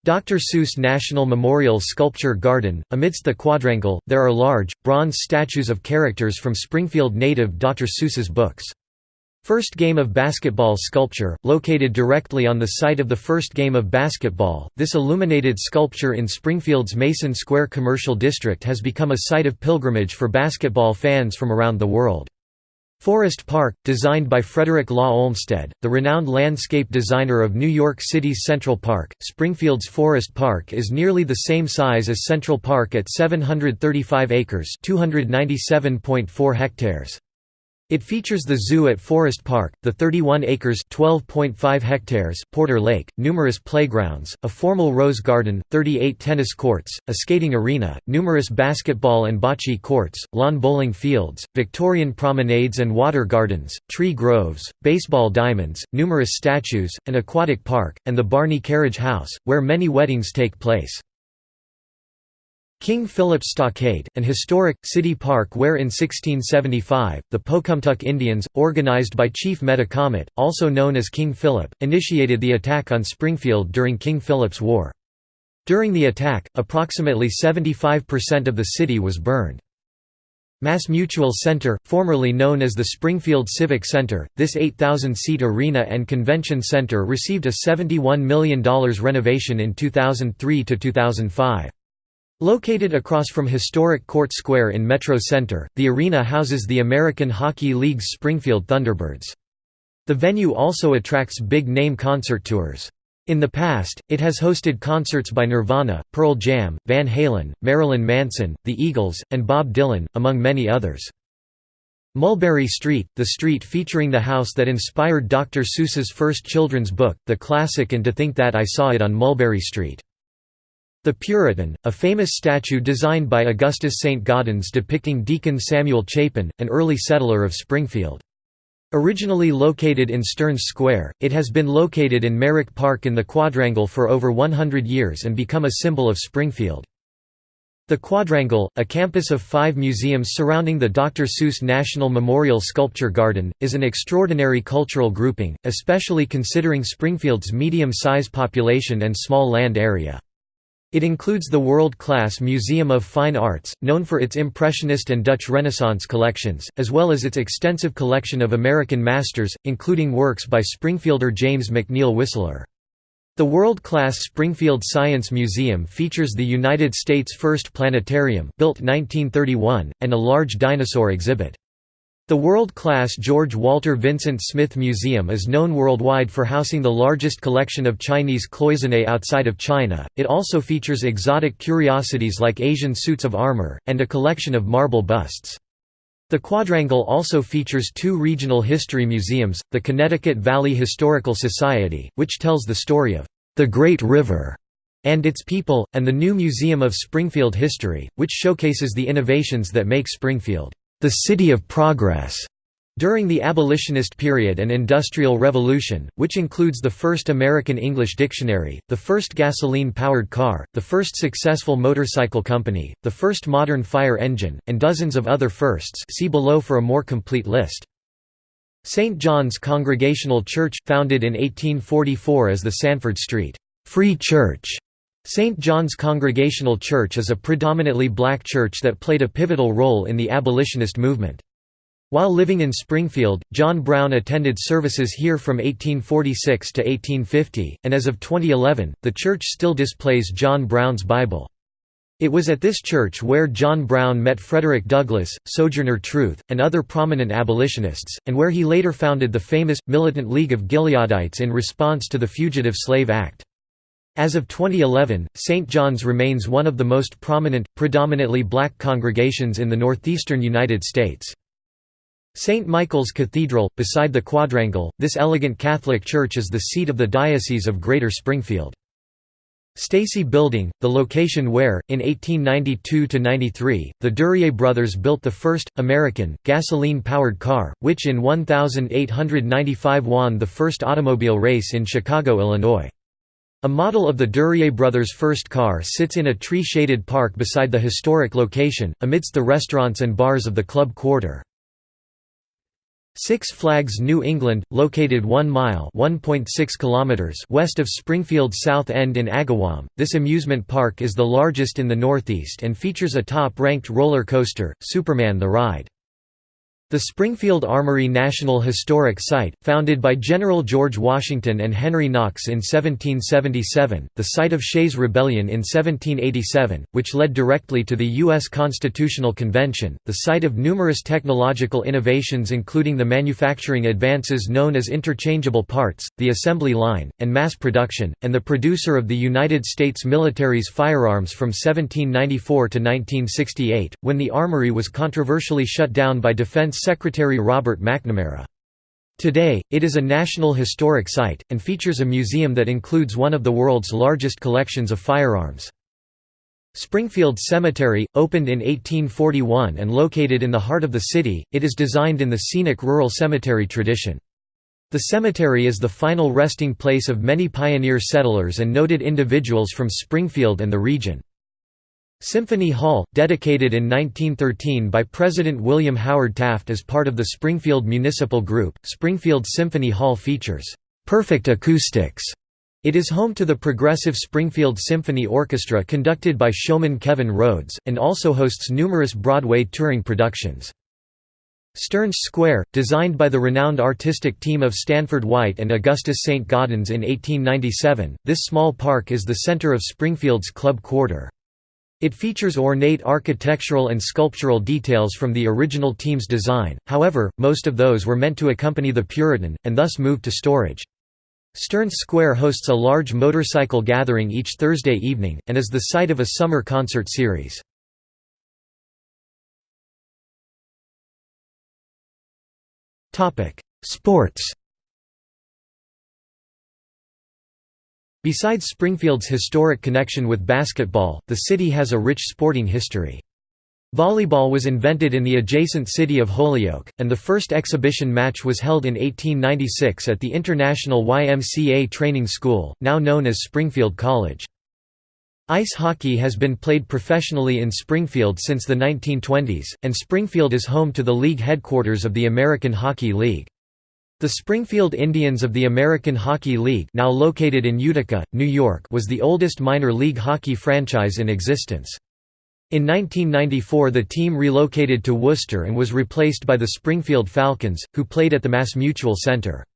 Dr. Seuss National Memorial Sculpture Garden. Amidst the quadrangle, there are large, bronze statues of characters from Springfield native Dr. Seuss's books. First game of basketball sculpture, located directly on the site of the first game of basketball, this illuminated sculpture in Springfield's Mason Square Commercial District has become a site of pilgrimage for basketball fans from around the world. Forest Park, designed by Frederick Law Olmsted, the renowned landscape designer of New York City's Central Park, Springfield's Forest Park is nearly the same size as Central Park at 735 acres 297.4 hectares. It features the zoo at Forest Park, the 31 acres (12.5 hectares) Porter Lake, numerous playgrounds, a formal rose garden, 38 tennis courts, a skating arena, numerous basketball and bocce courts, lawn bowling fields, Victorian promenades and water gardens, tree groves, baseball diamonds, numerous statues, an aquatic park, and the Barney Carriage House, where many weddings take place. King Philip's Stockade, an historic, city park where in 1675, the Pocumtuck Indians, organized by Chief Metacomet, also known as King Philip, initiated the attack on Springfield during King Philip's War. During the attack, approximately 75% of the city was burned. MassMutual Center, formerly known as the Springfield Civic Center, this 8,000-seat arena and convention center received a $71 million renovation in 2003–2005. Located across from historic Court Square in Metro Center, the arena houses the American Hockey League's Springfield Thunderbirds. The venue also attracts big-name concert tours. In the past, it has hosted concerts by Nirvana, Pearl Jam, Van Halen, Marilyn Manson, The Eagles, and Bob Dylan, among many others. Mulberry Street, the street featuring the house that inspired Dr. Seuss's first children's book, the classic And to Think That I Saw It on Mulberry Street. The Puritan, a famous statue designed by Augustus St. Gaudens depicting Deacon Samuel Chapin, an early settler of Springfield. Originally located in Stearns Square, it has been located in Merrick Park in the Quadrangle for over 100 years and become a symbol of Springfield. The Quadrangle, a campus of five museums surrounding the Dr. Seuss National Memorial Sculpture Garden, is an extraordinary cultural grouping, especially considering Springfield's medium-size population and small land area. It includes the world-class Museum of Fine Arts, known for its Impressionist and Dutch Renaissance collections, as well as its extensive collection of American masters, including works by Springfielder James McNeill Whistler. The world-class Springfield Science Museum features the United States' first planetarium built 1931, and a large dinosaur exhibit. The world-class George Walter Vincent Smith Museum is known worldwide for housing the largest collection of Chinese cloisonne outside of China. It also features exotic curiosities like Asian suits of armor, and a collection of marble busts. The quadrangle also features two regional history museums, the Connecticut Valley Historical Society, which tells the story of the Great River and its people, and the new Museum of Springfield History, which showcases the innovations that make Springfield the City of Progress. During the abolitionist period and Industrial Revolution, which includes the first American English dictionary, the first gasoline-powered car, the first successful motorcycle company, the first modern fire engine, and dozens of other firsts see below for a more complete list. St. John's Congregational Church, founded in 1844 as the Sanford Street Free Church. St. John's Congregational Church is a predominantly black church that played a pivotal role in the abolitionist movement. While living in Springfield, John Brown attended services here from 1846 to 1850, and as of 2011, the church still displays John Brown's Bible. It was at this church where John Brown met Frederick Douglass, Sojourner Truth, and other prominent abolitionists, and where he later founded the famous, militant League of Gileadites in response to the Fugitive Slave Act. As of 2011, St. John's remains one of the most prominent, predominantly black congregations in the northeastern United States. St. Michael's Cathedral, beside the quadrangle, this elegant Catholic church is the seat of the Diocese of Greater Springfield. Stacy Building, the location where, in 1892–93, the Duryea brothers built the first, American, gasoline-powered car, which in 1895 won the first automobile race in Chicago, Illinois. A model of the Duryea brothers' first car sits in a tree-shaded park beside the historic location, amidst the restaurants and bars of the club quarter. Six Flags New England, located 1 mile west of Springfield South End in Agawam, this amusement park is the largest in the Northeast and features a top-ranked roller coaster, Superman the Ride. The Springfield Armory National Historic Site, founded by General George Washington and Henry Knox in 1777, the site of Shays' Rebellion in 1787, which led directly to the U.S. Constitutional Convention, the site of numerous technological innovations including the manufacturing advances known as interchangeable parts, the assembly line, and mass production, and the producer of the United States military's firearms from 1794 to 1968, when the armory was controversially shut down by Defense Secretary Robert McNamara. Today, it is a National Historic Site, and features a museum that includes one of the world's largest collections of firearms. Springfield Cemetery, opened in 1841 and located in the heart of the city, it is designed in the scenic rural cemetery tradition. The cemetery is the final resting place of many pioneer settlers and noted individuals from Springfield and the region. Symphony Hall, dedicated in 1913 by President William Howard Taft as part of the Springfield Municipal Group, Springfield Symphony Hall features perfect acoustics. It is home to the Progressive Springfield Symphony Orchestra conducted by showman Kevin Rhodes, and also hosts numerous Broadway touring productions. Stearns Square, designed by the renowned artistic team of Stanford White and Augustus St. Gaudens in 1897, this small park is the center of Springfield's club quarter. It features ornate architectural and sculptural details from the original team's design, however, most of those were meant to accompany the Puritan, and thus moved to storage. Stearns Square hosts a large motorcycle gathering each Thursday evening, and is the site of a summer concert series. Sports Besides Springfield's historic connection with basketball, the city has a rich sporting history. Volleyball was invented in the adjacent city of Holyoke, and the first exhibition match was held in 1896 at the International YMCA Training School, now known as Springfield College. Ice hockey has been played professionally in Springfield since the 1920s, and Springfield is home to the league headquarters of the American Hockey League. The Springfield Indians of the American Hockey League now located in Utica, New York was the oldest minor league hockey franchise in existence. In 1994 the team relocated to Worcester and was replaced by the Springfield Falcons, who played at the MassMutual Center.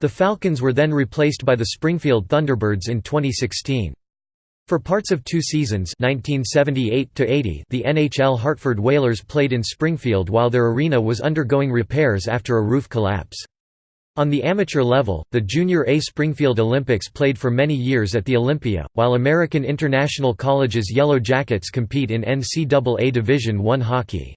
The Falcons were then replaced by the Springfield Thunderbirds in 2016. For parts of two seasons 1978 the NHL Hartford Whalers played in Springfield while their arena was undergoing repairs after a roof collapse. On the amateur level, the Junior A Springfield Olympics played for many years at the Olympia, while American International College's Yellow Jackets compete in NCAA Division I hockey.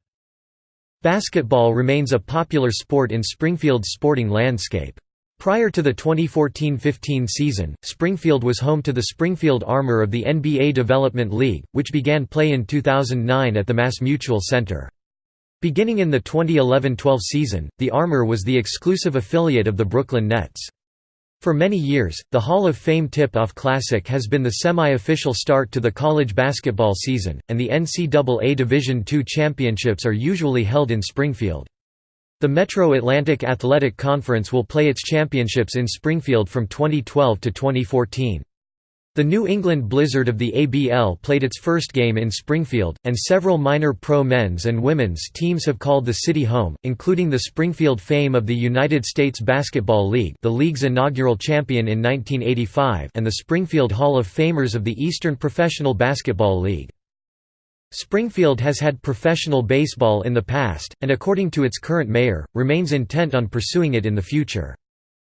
Basketball remains a popular sport in Springfield's sporting landscape. Prior to the 2014–15 season, Springfield was home to the Springfield Armor of the NBA Development League, which began play in 2009 at the MassMutual Center. Beginning in the 2011–12 season, the Armor was the exclusive affiliate of the Brooklyn Nets. For many years, the Hall of Fame Tip-Off Classic has been the semi-official start to the college basketball season, and the NCAA Division II championships are usually held in Springfield. The Metro Atlantic Athletic Conference will play its championships in Springfield from 2012 to 2014. The New England Blizzard of the ABL played its first game in Springfield, and several minor pro men's and women's teams have called the city home, including the Springfield Fame of the United States Basketball League the league's inaugural champion in 1985 and the Springfield Hall of Famers of the Eastern Professional Basketball League. Springfield has had professional baseball in the past, and according to its current mayor, remains intent on pursuing it in the future.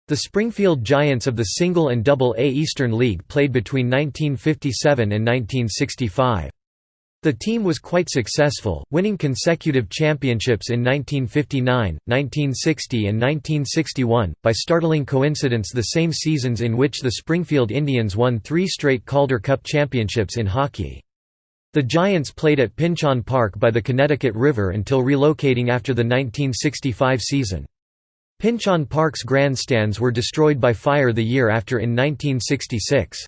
The Springfield Giants of the Single and Double A Eastern League played between 1957 and 1965. The team was quite successful, winning consecutive championships in 1959, 1960 and 1961, by startling coincidence the same seasons in which the Springfield Indians won three straight Calder Cup championships in hockey. The Giants played at Pynchon Park by the Connecticut River until relocating after the 1965 season. Pynchon Park's grandstands were destroyed by fire the year after in 1966.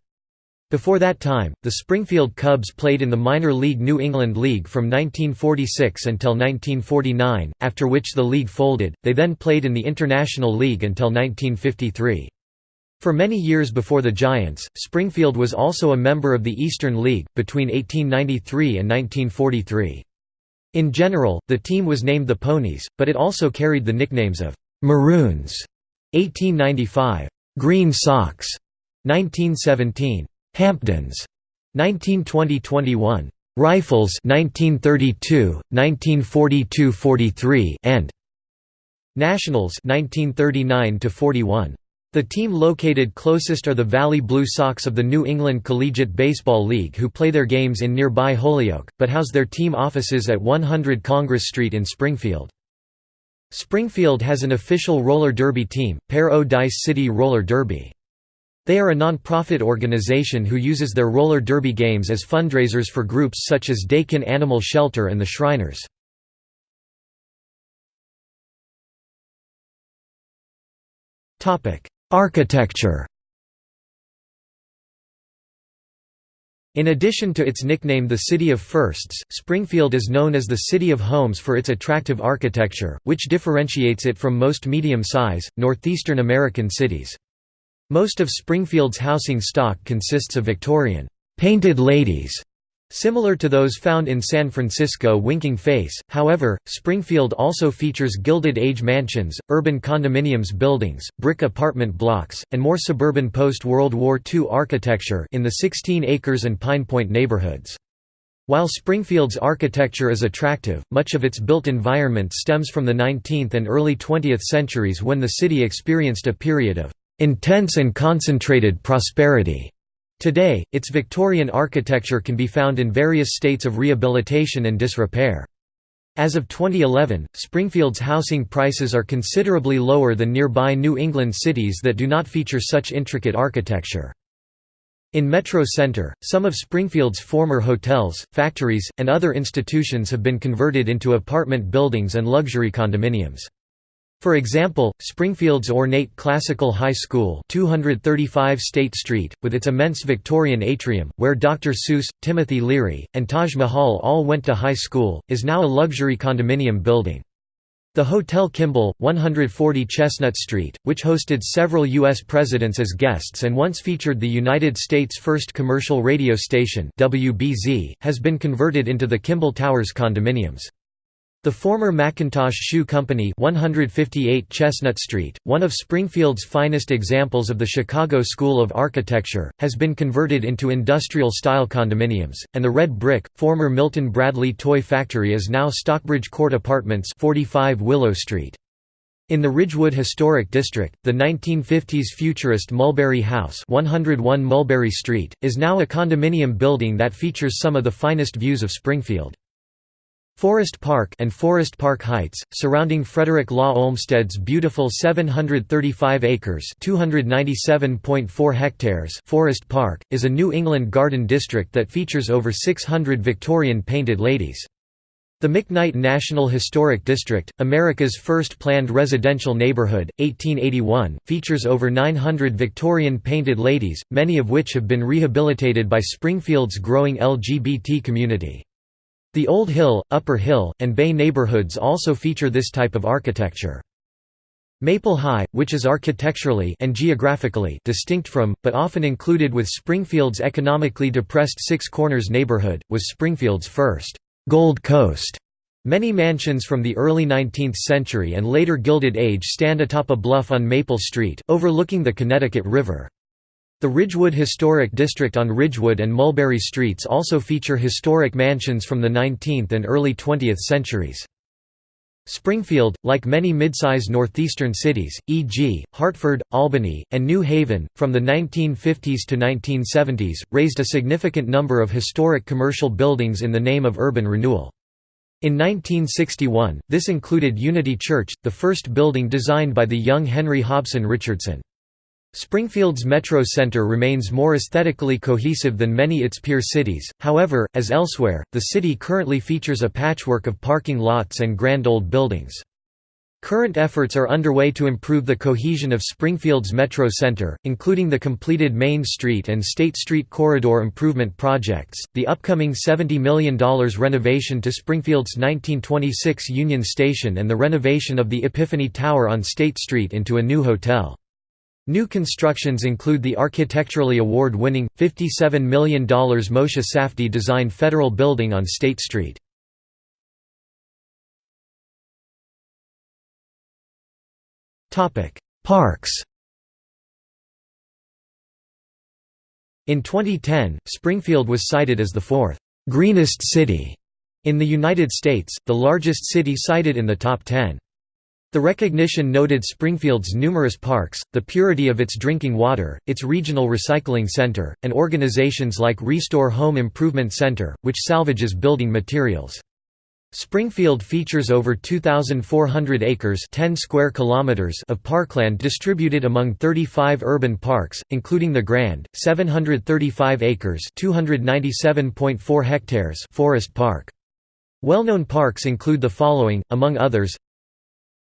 Before that time, the Springfield Cubs played in the minor league New England League from 1946 until 1949, after which the league folded, they then played in the International League until 1953. For many years before the Giants, Springfield was also a member of the Eastern League, between 1893 and 1943. In general, the team was named the Ponies, but it also carried the nicknames of Maroons 1895 Green Sox 1917 Hamptons 1920-21 Rifles 1932 1942-43 and Nationals 1939 41 the team located closest are the Valley Blue Sox of the New England Collegiate Baseball League who play their games in nearby Holyoke, but house their team offices at 100 Congress Street in Springfield. Springfield has an official roller derby team, Pair-O-Dice City Roller Derby. They are a non-profit organization who uses their roller derby games as fundraisers for groups such as Dakin Animal Shelter and the Shriners. Architecture In addition to its nickname the City of Firsts, Springfield is known as the City of Homes for its attractive architecture, which differentiates it from most medium-size, northeastern American cities. Most of Springfield's housing stock consists of Victorian, "'painted ladies' Similar to those found in San Francisco Winking Face, however, Springfield also features Gilded Age mansions, urban condominiums buildings, brick apartment blocks, and more suburban post-World War II architecture in the 16 acres and Pine Point neighborhoods. While Springfield's architecture is attractive, much of its built environment stems from the 19th and early 20th centuries when the city experienced a period of intense and concentrated prosperity. Today, its Victorian architecture can be found in various states of rehabilitation and disrepair. As of 2011, Springfield's housing prices are considerably lower than nearby New England cities that do not feature such intricate architecture. In Metro Center, some of Springfield's former hotels, factories, and other institutions have been converted into apartment buildings and luxury condominiums. For example, Springfield's ornate Classical High School 235 State Street, with its immense Victorian atrium, where Dr. Seuss, Timothy Leary, and Taj Mahal all went to high school, is now a luxury condominium building. The Hotel Kimball, 140 Chestnut Street, which hosted several U.S. presidents as guests and once featured the United States' first commercial radio station WBZ, has been converted into the Kimball Towers condominiums. The former Macintosh Shoe Company 158 Chestnut Street, one of Springfield's finest examples of the Chicago School of Architecture, has been converted into industrial-style condominiums, and the Red Brick, former Milton Bradley Toy Factory is now Stockbridge Court Apartments 45 Willow Street. In the Ridgewood Historic District, the 1950s futurist Mulberry House 101 Mulberry Street, is now a condominium building that features some of the finest views of Springfield. Forest Park and Forest Park Heights, surrounding Frederick Law Olmsted's beautiful 735 acres (297.4 hectares) Forest Park, is a New England garden district that features over 600 Victorian painted ladies. The McKnight National Historic District, America's first planned residential neighborhood, 1881, features over 900 Victorian painted ladies, many of which have been rehabilitated by Springfield's growing LGBT community. The Old Hill, Upper Hill, and Bay neighborhoods also feature this type of architecture. Maple High, which is architecturally and geographically distinct from, but often included with Springfield's economically depressed Six Corners neighborhood, was Springfield's first Gold Coast. Many mansions from the early 19th century and later Gilded Age stand atop a bluff on Maple Street, overlooking the Connecticut River. The Ridgewood Historic District on Ridgewood and Mulberry Streets also feature historic mansions from the 19th and early 20th centuries. Springfield, like many mid-size northeastern cities, e.g., Hartford, Albany, and New Haven, from the 1950s to 1970s, razed a significant number of historic commercial buildings in the name of urban renewal. In 1961, this included Unity Church, the first building designed by the young Henry Hobson Richardson. Springfield's metro center remains more aesthetically cohesive than many its peer cities, however, as elsewhere, the city currently features a patchwork of parking lots and grand old buildings. Current efforts are underway to improve the cohesion of Springfield's metro center, including the completed Main Street and State Street corridor improvement projects, the upcoming $70 million renovation to Springfield's 1926 Union Station and the renovation of the Epiphany Tower on State Street into a new hotel. New constructions include the architecturally award-winning, $57 million Moshe Safdie designed federal building on State Street. Parks In 2010, Springfield was cited as the fourth «greenest city» in the United States, the largest city cited in the top 10. The recognition noted Springfield's numerous parks, the purity of its drinking water, its regional recycling center, and organizations like Restore Home Improvement Center, which salvages building materials. Springfield features over 2,400 acres 10 square kilometers of parkland distributed among 35 urban parks, including the Grand, 735 acres 297.4 hectares Forest Park. Well-known parks include the following, among others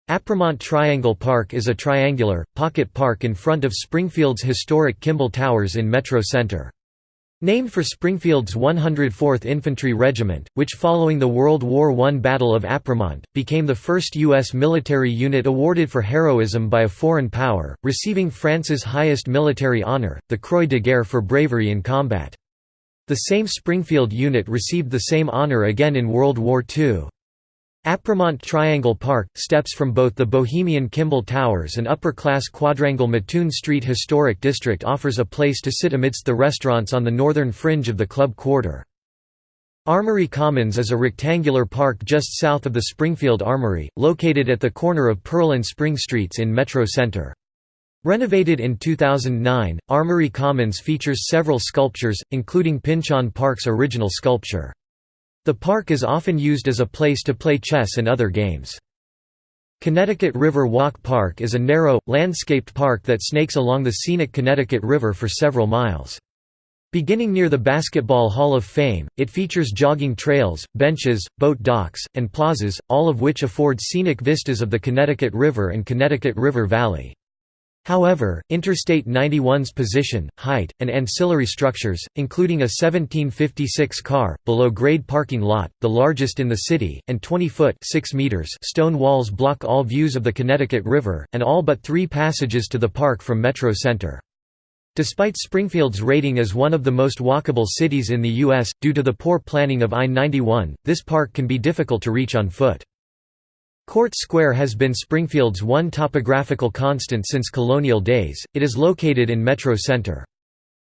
Apremont Triangle Park is a triangular, pocket park in front of Springfield's historic Kimball Towers in Metro Center. Named for Springfield's 104th Infantry Regiment, which following the World War I Battle of Apremont, became the first U.S. military unit awarded for heroism by a foreign power, receiving France's highest military honor, the Croix de Guerre for bravery in combat. The same Springfield unit received the same honor again in World War II. Apremont Triangle Park, steps from both the Bohemian Kimball Towers and upper-class quadrangle Mattoon Street Historic District offers a place to sit amidst the restaurants on the northern fringe of the club quarter. Armory Commons is a rectangular park just south of the Springfield Armory, located at the corner of Pearl and Spring Streets in Metro Center. Renovated in 2009, Armory Commons features several sculptures, including Pynchon Park's original sculpture. The park is often used as a place to play chess and other games. Connecticut River Walk Park is a narrow, landscaped park that snakes along the scenic Connecticut River for several miles. Beginning near the Basketball Hall of Fame, it features jogging trails, benches, boat docks, and plazas, all of which afford scenic vistas of the Connecticut River and Connecticut River Valley. However, Interstate 91's position, height, and ancillary structures, including a 1756 car, below-grade parking lot, the largest in the city, and 20-foot stone walls block all views of the Connecticut River, and all but three passages to the park from Metro Center. Despite Springfield's rating as one of the most walkable cities in the U.S., due to the poor planning of I-91, this park can be difficult to reach on foot. Court Square has been Springfield's one topographical constant since colonial days, it is located in Metro Center.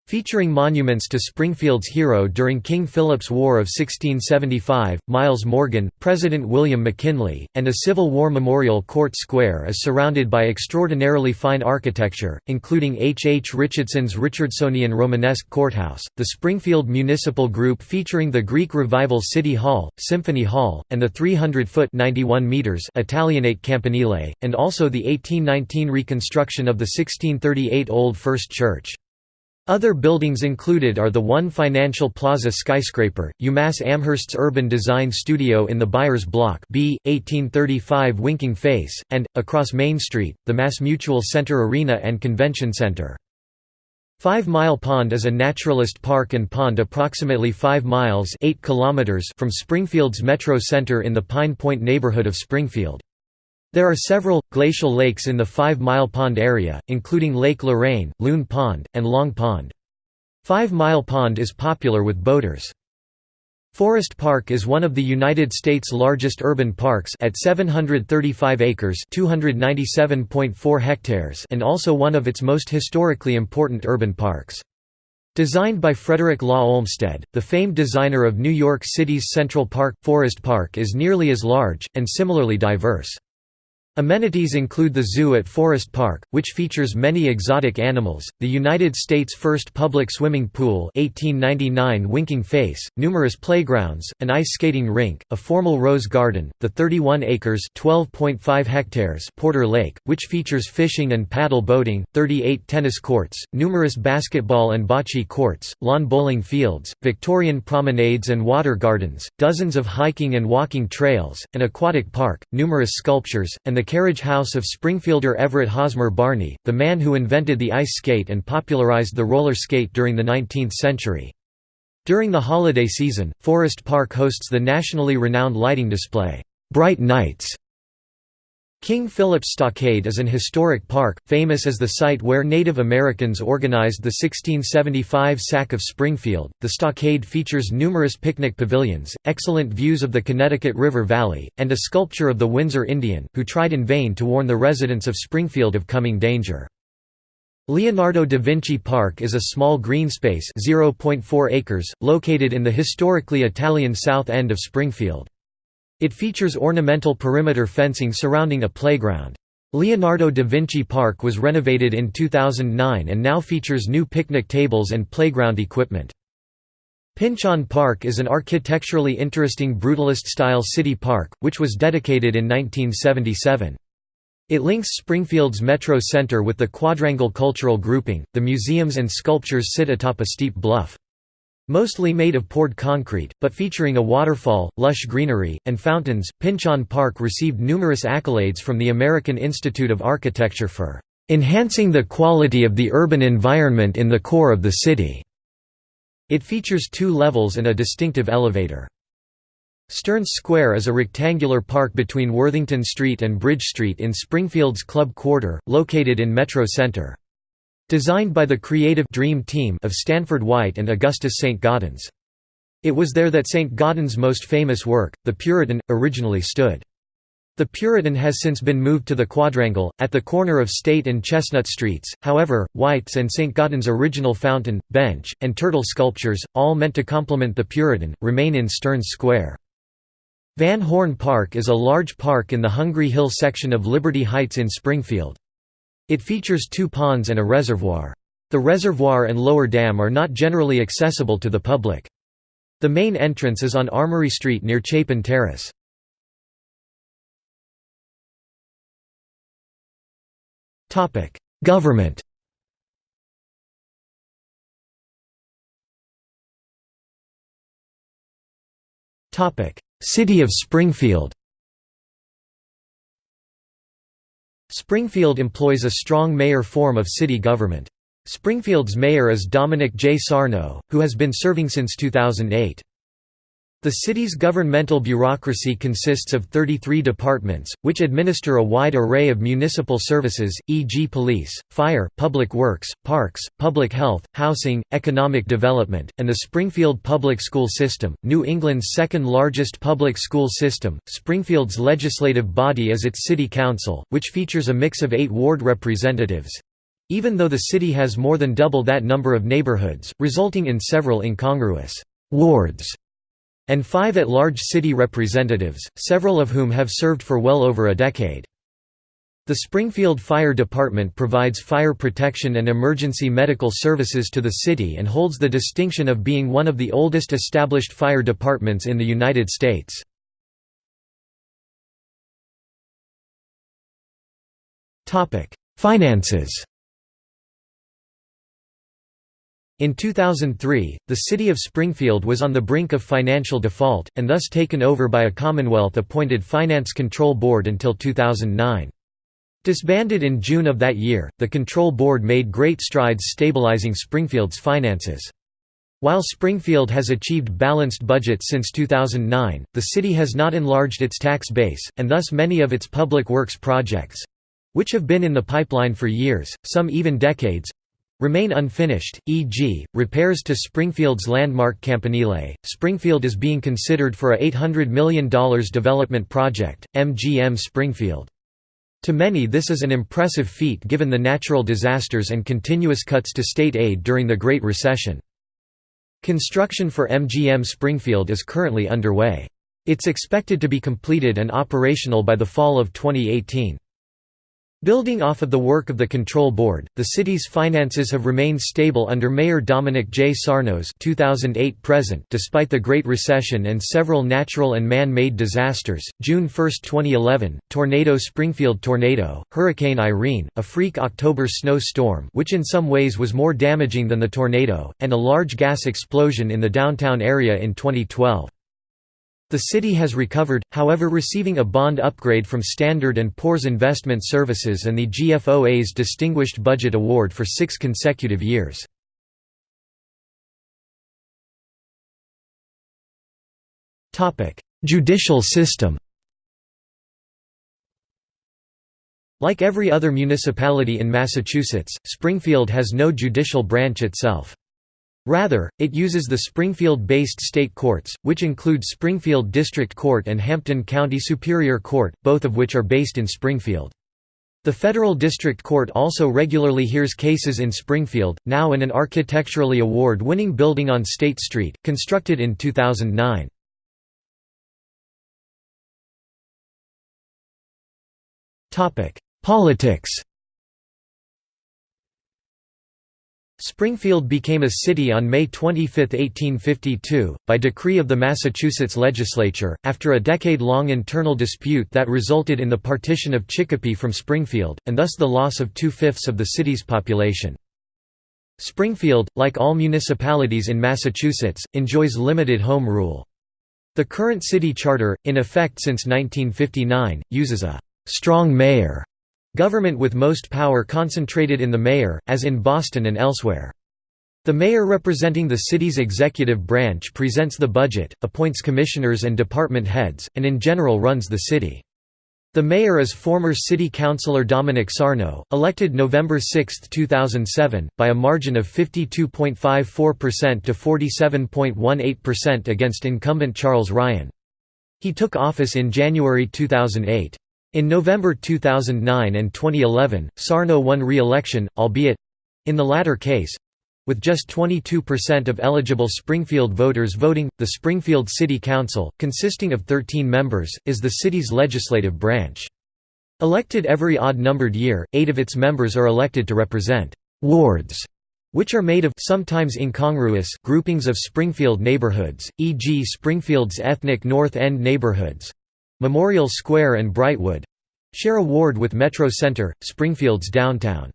Featuring monuments to Springfield's hero during King Philip's War of 1675, Miles Morgan, President William McKinley, and a Civil War memorial Court Square is surrounded by extraordinarily fine architecture, including H. H. Richardson's Richardsonian Romanesque Courthouse, the Springfield Municipal Group featuring the Greek Revival City Hall, Symphony Hall, and the 300-foot Italianate Campanile, and also the 1819 reconstruction of the 1638 Old First Church. Other buildings included are the One Financial Plaza skyscraper, UMass Amherst's Urban Design Studio in the Byers Block B, 1835 Winking Face, and, across Main Street, the MassMutual Center Arena and Convention Center. Five Mile Pond is a naturalist park and pond approximately 5 miles 8 kilometers from Springfield's Metro Center in the Pine Point neighborhood of Springfield. There are several, glacial lakes in the Five Mile Pond area, including Lake Lorraine, Loon Pond, and Long Pond. Five Mile Pond is popular with boaters. Forest Park is one of the United States' largest urban parks at 735 acres (297.4 hectares) and also one of its most historically important urban parks. Designed by Frederick Law Olmsted, the famed designer of New York City's Central Park, Forest Park is nearly as large, and similarly diverse. Amenities include the zoo at Forest Park, which features many exotic animals, the United States' first public swimming pool 1899 Winking Face, numerous playgrounds, an ice skating rink, a formal rose garden, the 31 acres hectares Porter Lake, which features fishing and paddle boating, 38 tennis courts, numerous basketball and bocce courts, lawn bowling fields, Victorian promenades and water gardens, dozens of hiking and walking trails, an aquatic park, numerous sculptures, and the the carriage house of Springfielder Everett Hosmer Barney, the man who invented the ice skate and popularized the roller skate during the 19th century. During the holiday season, Forest Park hosts the nationally renowned lighting display, Bright Nights, King Philip's Stockade is an historic park, famous as the site where Native Americans organized the 1675 sack of Springfield. The stockade features numerous picnic pavilions, excellent views of the Connecticut River Valley, and a sculpture of the Windsor Indian, who tried in vain to warn the residents of Springfield of coming danger. Leonardo da Vinci Park is a small green space 0.4 acres, located in the historically Italian south end of Springfield. It features ornamental perimeter fencing surrounding a playground. Leonardo da Vinci Park was renovated in 2009 and now features new picnic tables and playground equipment. Pynchon Park is an architecturally interesting brutalist-style city park, which was dedicated in 1977. It links Springfield's Metro Center with the Quadrangle Cultural Grouping. The museums and sculptures sit atop a steep bluff. Mostly made of poured concrete, but featuring a waterfall, lush greenery, and fountains, Pynchon Park received numerous accolades from the American Institute of Architecture for "...enhancing the quality of the urban environment in the core of the city." It features two levels and a distinctive elevator. Stearns Square is a rectangular park between Worthington Street and Bridge Street in Springfield's Club Quarter, located in Metro Center. Designed by the creative dream team of Stanford White and Augustus St. Gaudens. It was there that St. Gaudens' most famous work, The Puritan, originally stood. The Puritan has since been moved to the Quadrangle, at the corner of State and Chestnut Streets, however, White's and St. Gaudens' original fountain, bench, and turtle sculptures, all meant to complement the Puritan, remain in Stearns Square. Van Horn Park is a large park in the Hungry Hill section of Liberty Heights in Springfield. It features two ponds and a reservoir. The reservoir and lower dam are not generally accessible to the public. The main entrance is on Armory Street near Chapin Terrace. Government City of Springfield Springfield employs a strong mayor form of city government. Springfield's mayor is Dominic J. Sarno, who has been serving since 2008. The city's governmental bureaucracy consists of 33 departments, which administer a wide array of municipal services, e.g. police, fire, public works, parks, public health, housing, economic development, and the Springfield Public School System, New England's second largest public school system. Springfield's legislative body is its city council, which features a mix of eight ward representatives, even though the city has more than double that number of neighborhoods, resulting in several incongruous wards and five at-large city representatives, several of whom have served for well over a decade. The Springfield Fire Department provides fire protection and emergency medical services to the city and holds the distinction of being one of the oldest established fire departments in the United States. Finances In 2003, the city of Springfield was on the brink of financial default, and thus taken over by a Commonwealth-appointed Finance Control Board until 2009. Disbanded in June of that year, the Control Board made great strides stabilizing Springfield's finances. While Springfield has achieved balanced budgets since 2009, the city has not enlarged its tax base, and thus many of its public works projects—which have been in the pipeline for years, some even decades, remain unfinished, e.g., repairs to Springfield's landmark Campanile. Springfield is being considered for a $800 million development project, MGM Springfield. To many this is an impressive feat given the natural disasters and continuous cuts to state aid during the Great Recession. Construction for MGM Springfield is currently underway. It's expected to be completed and operational by the fall of 2018. Building off of the work of the Control Board, the city's finances have remained stable under Mayor Dominic J. Sarno's 2008 present despite the Great Recession and several natural and man-made disasters. June 1, 2011, Tornado Springfield Tornado, Hurricane Irene, a freak October snow storm which in some ways was more damaging than the tornado, and a large gas explosion in the downtown area in 2012. The city has recovered, however receiving a bond upgrade from Standard & Poor's Investment Services and the GFOA's Distinguished Budget Award for six consecutive years. Judicial system Like every other municipality in Massachusetts, Springfield has no judicial branch itself. Rather, it uses the Springfield-based state courts, which include Springfield District Court and Hampden County Superior Court, both of which are based in Springfield. The Federal District Court also regularly hears cases in Springfield, now in an architecturally award-winning building on State Street, constructed in 2009. Politics Springfield became a city on May 25, 1852, by decree of the Massachusetts legislature, after a decade-long internal dispute that resulted in the partition of Chicopee from Springfield, and thus the loss of two-fifths of the city's population. Springfield, like all municipalities in Massachusetts, enjoys limited home rule. The current city charter, in effect since 1959, uses a «strong mayor» Government with most power concentrated in the mayor, as in Boston and elsewhere. The mayor representing the city's executive branch presents the budget, appoints commissioners and department heads, and in general runs the city. The mayor is former city councilor Dominic Sarno, elected November 6, 2007, by a margin of 52.54% to 47.18% against incumbent Charles Ryan. He took office in January 2008. In November 2009 and 2011, Sarno won re-election, albeit—in the latter case—with just 22% of eligible Springfield voters voting. The Springfield City Council, consisting of 13 members, is the city's legislative branch. Elected every odd-numbered year, eight of its members are elected to represent «wards» which are made of sometimes incongruous groupings of Springfield neighborhoods, e.g. Springfield's ethnic North End neighborhoods, Memorial Square and Brightwood share a ward with Metro Center, Springfield's downtown.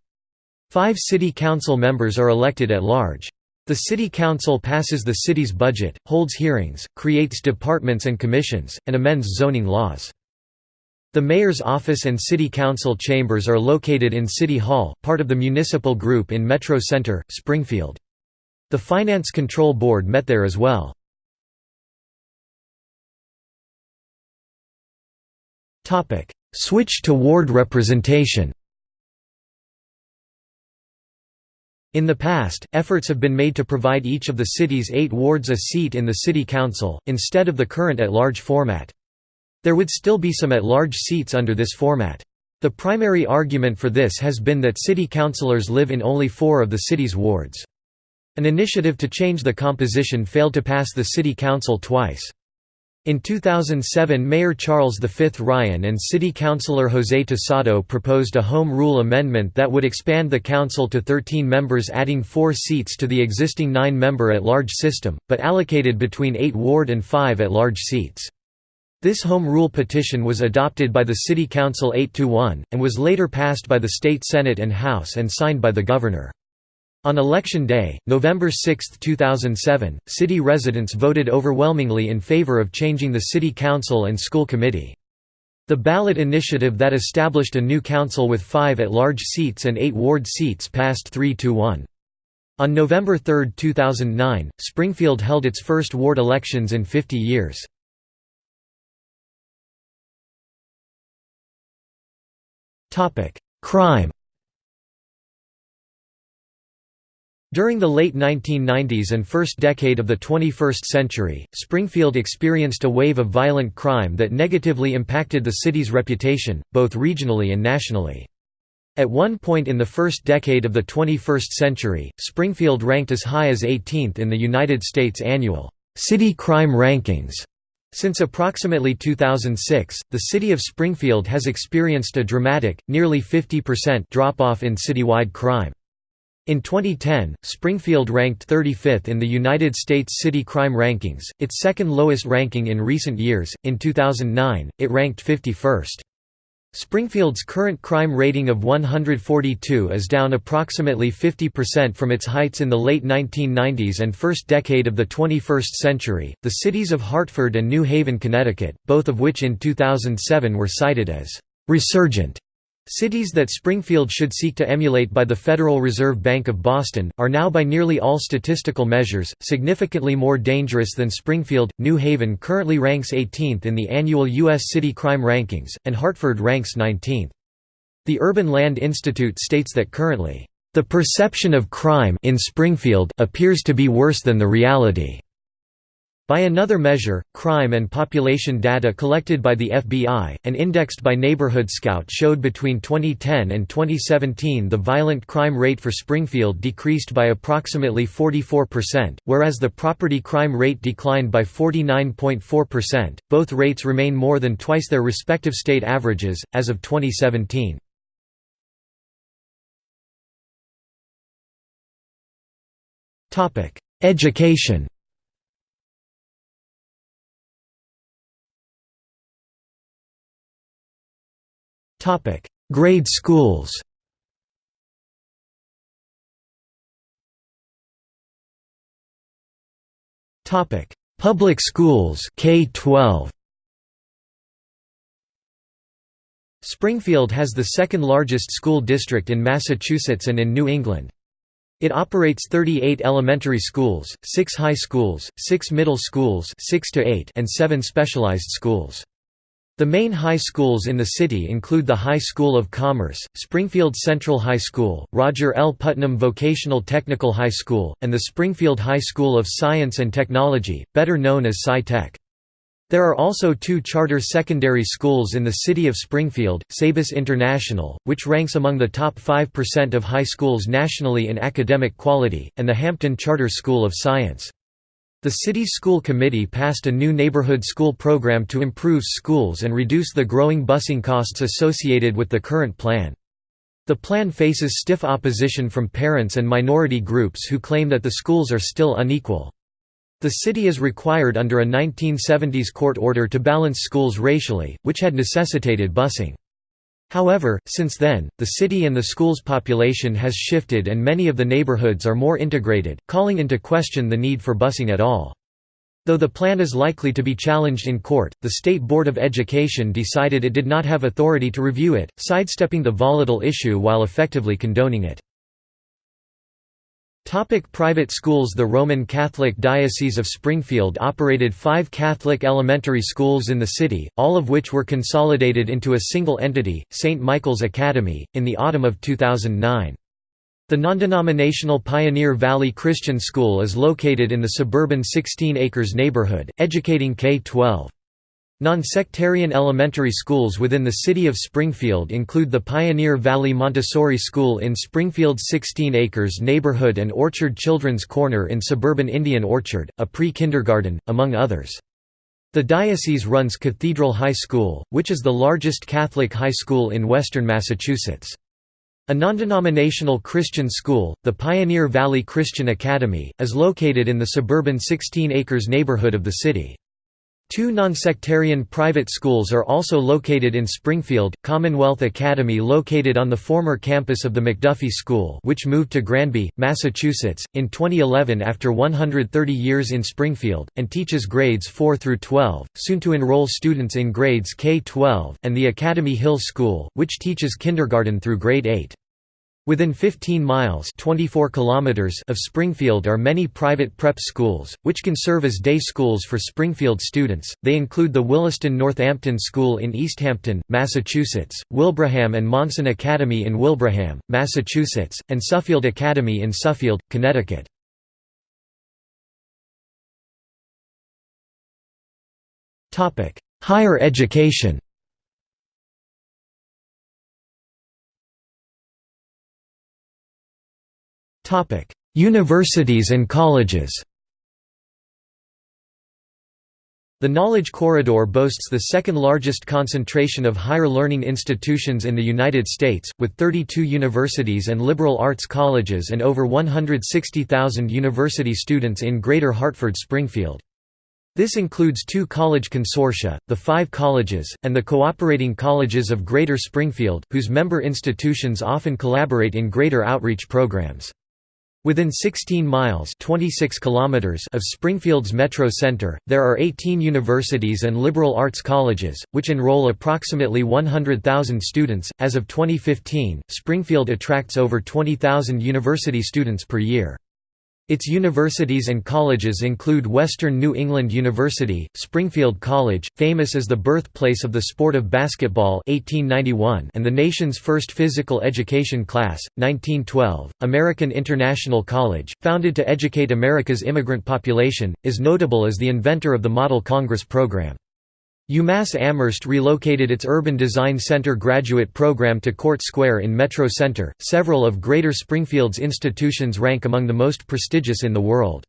Five city council members are elected at large. The city council passes the city's budget, holds hearings, creates departments and commissions, and amends zoning laws. The mayor's office and city council chambers are located in City Hall, part of the municipal group in Metro Center, Springfield. The Finance Control Board met there as well. Switch to ward representation In the past, efforts have been made to provide each of the city's eight wards a seat in the city council, instead of the current at-large format. There would still be some at-large seats under this format. The primary argument for this has been that city councillors live in only four of the city's wards. An initiative to change the composition failed to pass the city council twice. In 2007 Mayor Charles V. Ryan and City Councilor José Tosado proposed a Home Rule amendment that would expand the council to 13 members adding four seats to the existing nine-member at-large system, but allocated between eight ward and five at-large seats. This Home Rule petition was adopted by the City Council 8–1, and was later passed by the State Senate and House and signed by the Governor. On election day, November 6, 2007, city residents voted overwhelmingly in favor of changing the city council and school committee. The ballot initiative that established a new council with five at-large seats and eight ward seats passed 3–1. On November 3, 2009, Springfield held its first ward elections in 50 years. Crime During the late 1990s and first decade of the 21st century, Springfield experienced a wave of violent crime that negatively impacted the city's reputation, both regionally and nationally. At one point in the first decade of the 21st century, Springfield ranked as high as 18th in the United States annual City Crime Rankings. Since approximately 2006, the city of Springfield has experienced a dramatic, nearly 50% drop-off in citywide crime. In 2010, Springfield ranked 35th in the United States City Crime Rankings, its second lowest ranking in recent years. In 2009, it ranked 51st. Springfield's current crime rating of 142 is down approximately 50% from its heights in the late 1990s and first decade of the 21st century. The cities of Hartford and New Haven, Connecticut, both of which in 2007 were cited as resurgent Cities that Springfield should seek to emulate by the Federal Reserve Bank of Boston, are now by nearly all statistical measures, significantly more dangerous than Springfield. New Haven currently ranks 18th in the annual U.S. City Crime Rankings, and Hartford ranks 19th. The Urban Land Institute states that currently, "...the perception of crime in Springfield appears to be worse than the reality." By another measure, crime and population data collected by the FBI, and indexed by Neighborhood Scout showed between 2010 and 2017 the violent crime rate for Springfield decreased by approximately 44%, whereas the property crime rate declined by 49.4%. Both rates remain more than twice their respective state averages, as of 2017. Education Topic: Grade schools. Topic: Public schools K-12. Springfield has the second largest school district in Massachusetts and in New England. It operates 38 elementary schools, 6 high schools, 6 middle schools 6 to 8 and 7 specialized schools. The main high schools in the city include the High School of Commerce, Springfield Central High School, Roger L. Putnam Vocational Technical High School, and the Springfield High School of Science and Technology, better known as Sci-Tech. There are also two charter secondary schools in the city of Springfield, Sabis International, which ranks among the top 5% of high schools nationally in academic quality, and the Hampden Charter School of Science. The city's school committee passed a new neighborhood school program to improve schools and reduce the growing busing costs associated with the current plan. The plan faces stiff opposition from parents and minority groups who claim that the schools are still unequal. The city is required under a 1970s court order to balance schools racially, which had necessitated busing. However, since then, the city and the school's population has shifted and many of the neighborhoods are more integrated, calling into question the need for busing at all. Though the plan is likely to be challenged in court, the State Board of Education decided it did not have authority to review it, sidestepping the volatile issue while effectively condoning it. Topic private schools The Roman Catholic Diocese of Springfield operated five Catholic elementary schools in the city, all of which were consolidated into a single entity, St. Michael's Academy, in the autumn of 2009. The non-denominational Pioneer Valley Christian School is located in the suburban 16 acres neighborhood, educating K-12. Non-sectarian elementary schools within the city of Springfield include the Pioneer Valley Montessori School in Springfield's 16 Acres neighborhood and Orchard Children's Corner in suburban Indian Orchard, a pre-kindergarten, among others. The diocese runs Cathedral High School, which is the largest Catholic high school in western Massachusetts. A non-denominational Christian school, the Pioneer Valley Christian Academy, is located in the suburban 16 Acres neighborhood of the city. Two non-sectarian private schools are also located in Springfield, Commonwealth Academy located on the former campus of the MacDuffie School which moved to Granby, Massachusetts, in 2011 after 130 years in Springfield, and teaches grades 4 through 12, soon to enroll students in grades K-12, and the Academy Hill School, which teaches kindergarten through grade 8. Within 15 miles 24 kilometers of Springfield are many private prep schools, which can serve as day schools for Springfield students. They include the Williston Northampton School in Easthampton, Massachusetts, Wilbraham and Monson Academy in Wilbraham, Massachusetts, and Suffield Academy in Suffield, Connecticut. Higher education Universities and colleges The Knowledge Corridor boasts the second largest concentration of higher learning institutions in the United States, with 32 universities and liberal arts colleges and over 160,000 university students in Greater Hartford-Springfield. This includes two college consortia, the Five Colleges, and the Cooperating Colleges of Greater Springfield, whose member institutions often collaborate in greater outreach programs. Within 16 miles 26 kilometers of Springfield's Metro Center, there are 18 universities and liberal arts colleges, which enroll approximately 100,000 students. As of 2015, Springfield attracts over 20,000 university students per year. Its universities and colleges include Western New England University, Springfield College, famous as the birthplace of the sport of basketball 1891 and the nation's first physical education class, 1912. American International College, founded to educate America's immigrant population, is notable as the inventor of the Model Congress program. UMass Amherst relocated its Urban Design Center graduate program to Court Square in Metro Center. Several of Greater Springfield's institutions rank among the most prestigious in the world.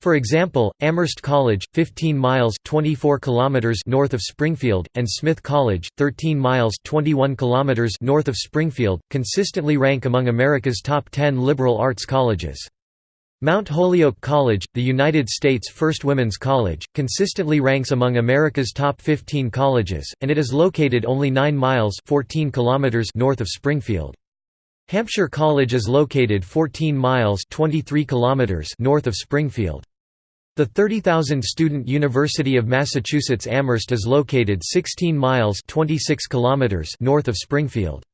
For example, Amherst College, 15 miles 24 kilometers north of Springfield, and Smith College, 13 miles 21 kilometers north of Springfield, consistently rank among America's top 10 liberal arts colleges. Mount Holyoke College, the United States' first women's college, consistently ranks among America's top 15 colleges, and it is located only 9 miles 14 kilometers north of Springfield. Hampshire College is located 14 miles 23 kilometers north of Springfield. The 30,000-student University of Massachusetts Amherst is located 16 miles 26 kilometers north of Springfield.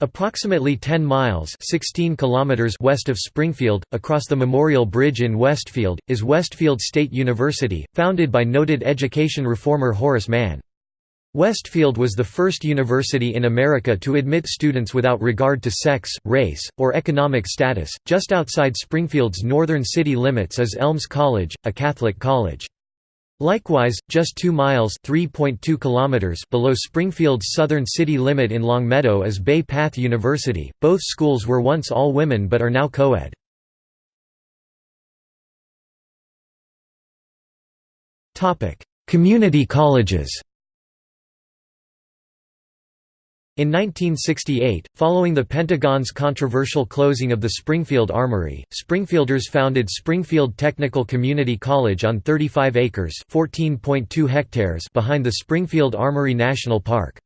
Approximately 10 miles 16 kilometers west of Springfield, across the Memorial Bridge in Westfield, is Westfield State University, founded by noted education reformer Horace Mann. Westfield was the first university in America to admit students without regard to sex, race, or economic status. Just outside Springfield's northern city limits is Elms College, a Catholic college. Likewise, just 2 miles kilometers below Springfield's southern city limit in Longmeadow is Bay Path University. Both schools were once all women but are now co-ed. Community colleges In 1968, following the Pentagon's controversial closing of the Springfield Armory, Springfielders founded Springfield Technical Community College on 35 acres hectares behind the Springfield Armory National Park.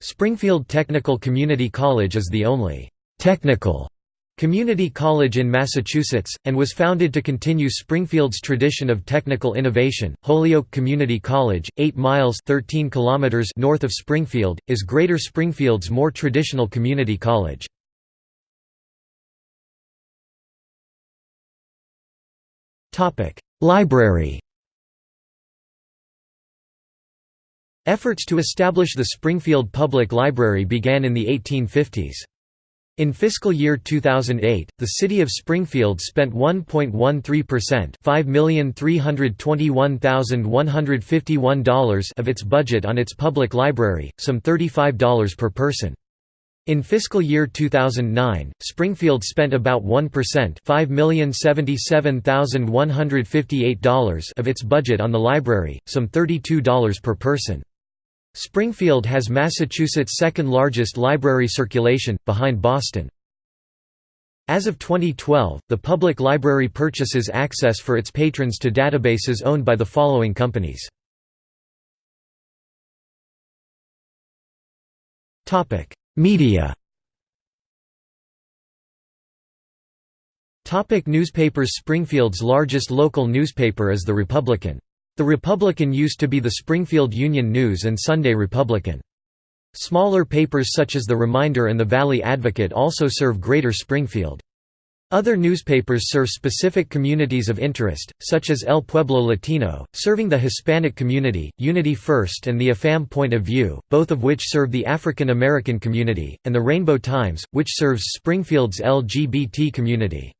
Springfield Technical Community College is the only «technical» Community College in Massachusetts, and was founded to continue Springfield's tradition of technical innovation. Holyoke Community College, 8 miles 13 kilometers north of Springfield, is Greater Springfield's more traditional community college. Library Efforts to establish the Springfield Public Library began in the 1850s. In fiscal year 2008, the city of Springfield spent 1.13% $5,321,151 of its budget on its public library, some $35 per person. In fiscal year 2009, Springfield spent about 1% $5,077,158 of its budget on the library, some $32 per person. Springfield has Massachusetts' second-largest library circulation, behind Boston. As of 2012, the public library purchases access for its patrons to databases owned by the following companies. Media Topic newspapers Springfield's largest local newspaper is The Republican. The Republican used to be the Springfield Union News and Sunday Republican. Smaller papers such as The Reminder and The Valley Advocate also serve Greater Springfield. Other newspapers serve specific communities of interest, such as El Pueblo Latino, serving the Hispanic community, Unity First and the AFAM Point of View, both of which serve the African American community, and the Rainbow Times, which serves Springfield's LGBT community.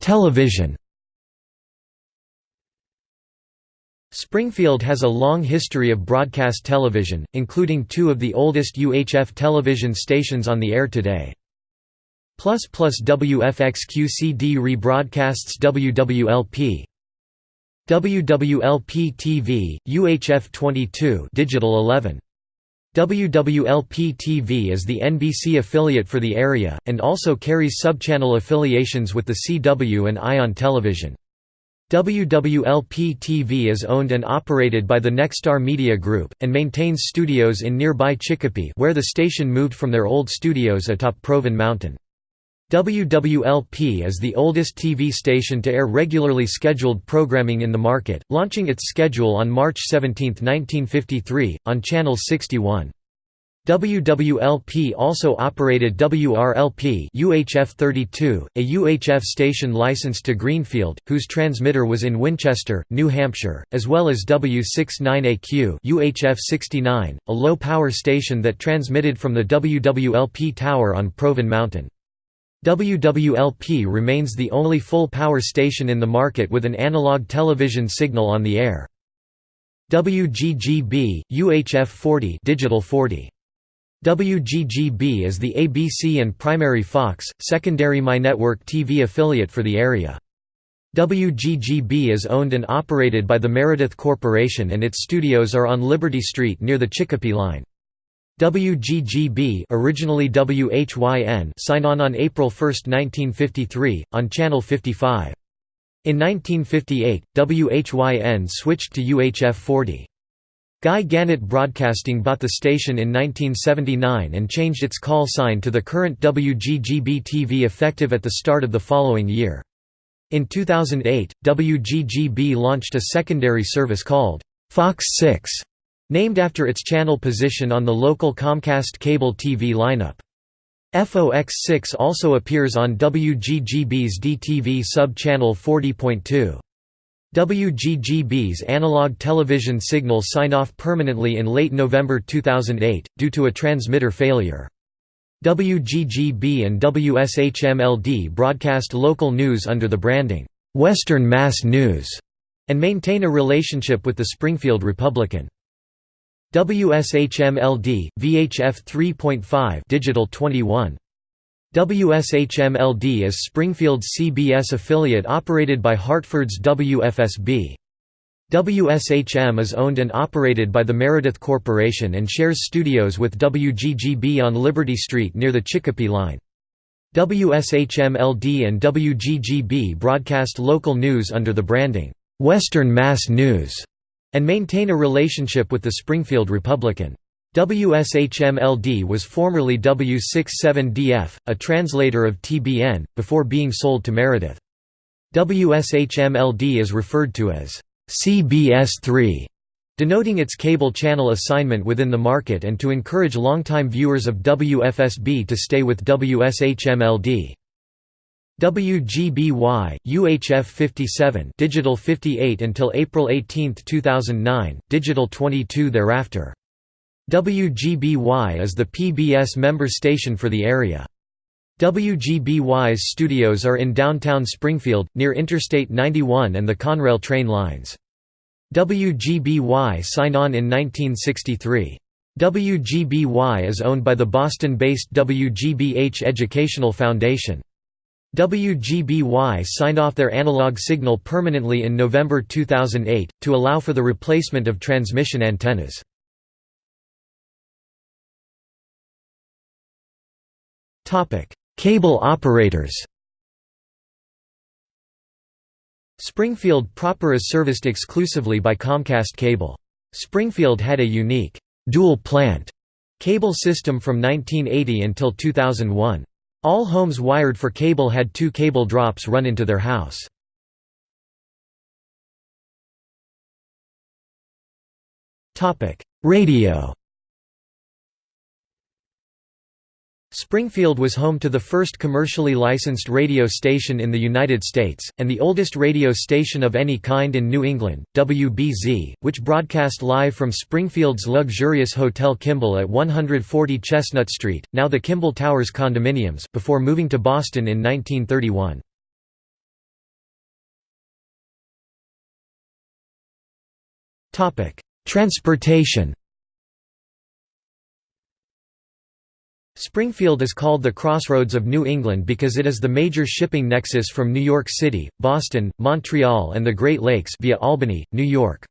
Television Springfield has a long history of broadcast television, including two of the oldest UHF television stations on the air today. Plus plus WFXQ-CD rebroadcasts WWLP WWLP TV, UHF 22 Digital 11 WWLP-TV is the NBC affiliate for the area, and also carries subchannel affiliations with the CW and Ion Television. WWLP-TV is owned and operated by the Nexstar Media Group, and maintains studios in nearby Chicopee where the station moved from their old studios atop Provin Mountain. WWLP is the oldest TV station to air regularly scheduled programming in the market, launching its schedule on March 17, 1953, on Channel 61. WWLP also operated WRLP UHF 32, a UHF station licensed to Greenfield, whose transmitter was in Winchester, New Hampshire, as well as W69AQ UHF 69, a low-power station that transmitted from the WWLP tower on Provin Mountain. WWLP remains the only full-power station in the market with an analog television signal on the air. WGGB, UHF 40 Digital 40. WGGB is the ABC and primary Fox, secondary MyNetwork TV affiliate for the area. WGGB is owned and operated by the Meredith Corporation and its studios are on Liberty Street near the Chicopee line. WGGB originally WHYN signed on on April 1, 1953, on Channel 55. In 1958, WHYN switched to UHF 40. Guy Gannett Broadcasting bought the station in 1979 and changed its call sign to the current WGGB-TV effective at the start of the following year. In 2008, WGGB launched a secondary service called Fox 6 Named after its channel position on the local Comcast cable TV lineup. FOX6 also appears on WGGB's DTV sub-channel 40.2. WGGB's analog television signal signed off permanently in late November 2008, due to a transmitter failure. WGGB and WSHMLD broadcast local news under the branding, "'Western Mass News' and maintain a relationship with the Springfield Republican. WSHMLD, VHF 3.5 Digital 21. WSHMLD is Springfield's CBS affiliate operated by Hartford's WFSB. WSHM is owned and operated by the Meredith Corporation and shares studios with WGGB on Liberty Street near the Chicopee line. WSHMLD and WGGB broadcast local news under the branding, "'Western Mass News' and maintain a relationship with the Springfield Republican. WSHMLD was formerly W67DF, a translator of TBN, before being sold to Meredith. WSHMLD is referred to as CBS3, denoting its cable channel assignment within the market and to encourage longtime viewers of WFSB to stay with WSHMLD. WGBY, UHF 57 Digital 58 until April 18, 2009, Digital 22 thereafter. WGBY is the PBS member station for the area. WGBY's studios are in downtown Springfield, near Interstate 91 and the Conrail train lines. WGBY signed on in 1963. WGBY is owned by the Boston-based WGBH Educational Foundation. WGBY signed off their analog signal permanently in November 2008, to allow for the replacement of transmission antennas. Cable operators Springfield proper is serviced exclusively by Comcast Cable. Springfield had a unique, dual-plant cable system from 1980 until 2001. All homes wired for cable had two cable drops run into their house. Radio Springfield was home to the first commercially licensed radio station in the United States, and the oldest radio station of any kind in New England, WBZ, which broadcast live from Springfield's luxurious Hotel Kimball at 140 Chestnut Street, now the Kimball Towers condominiums, before moving to Boston in 1931. Transportation Springfield is called the Crossroads of New England because it is the major shipping nexus from New York City, Boston, Montreal and the Great Lakes via Albany, New York.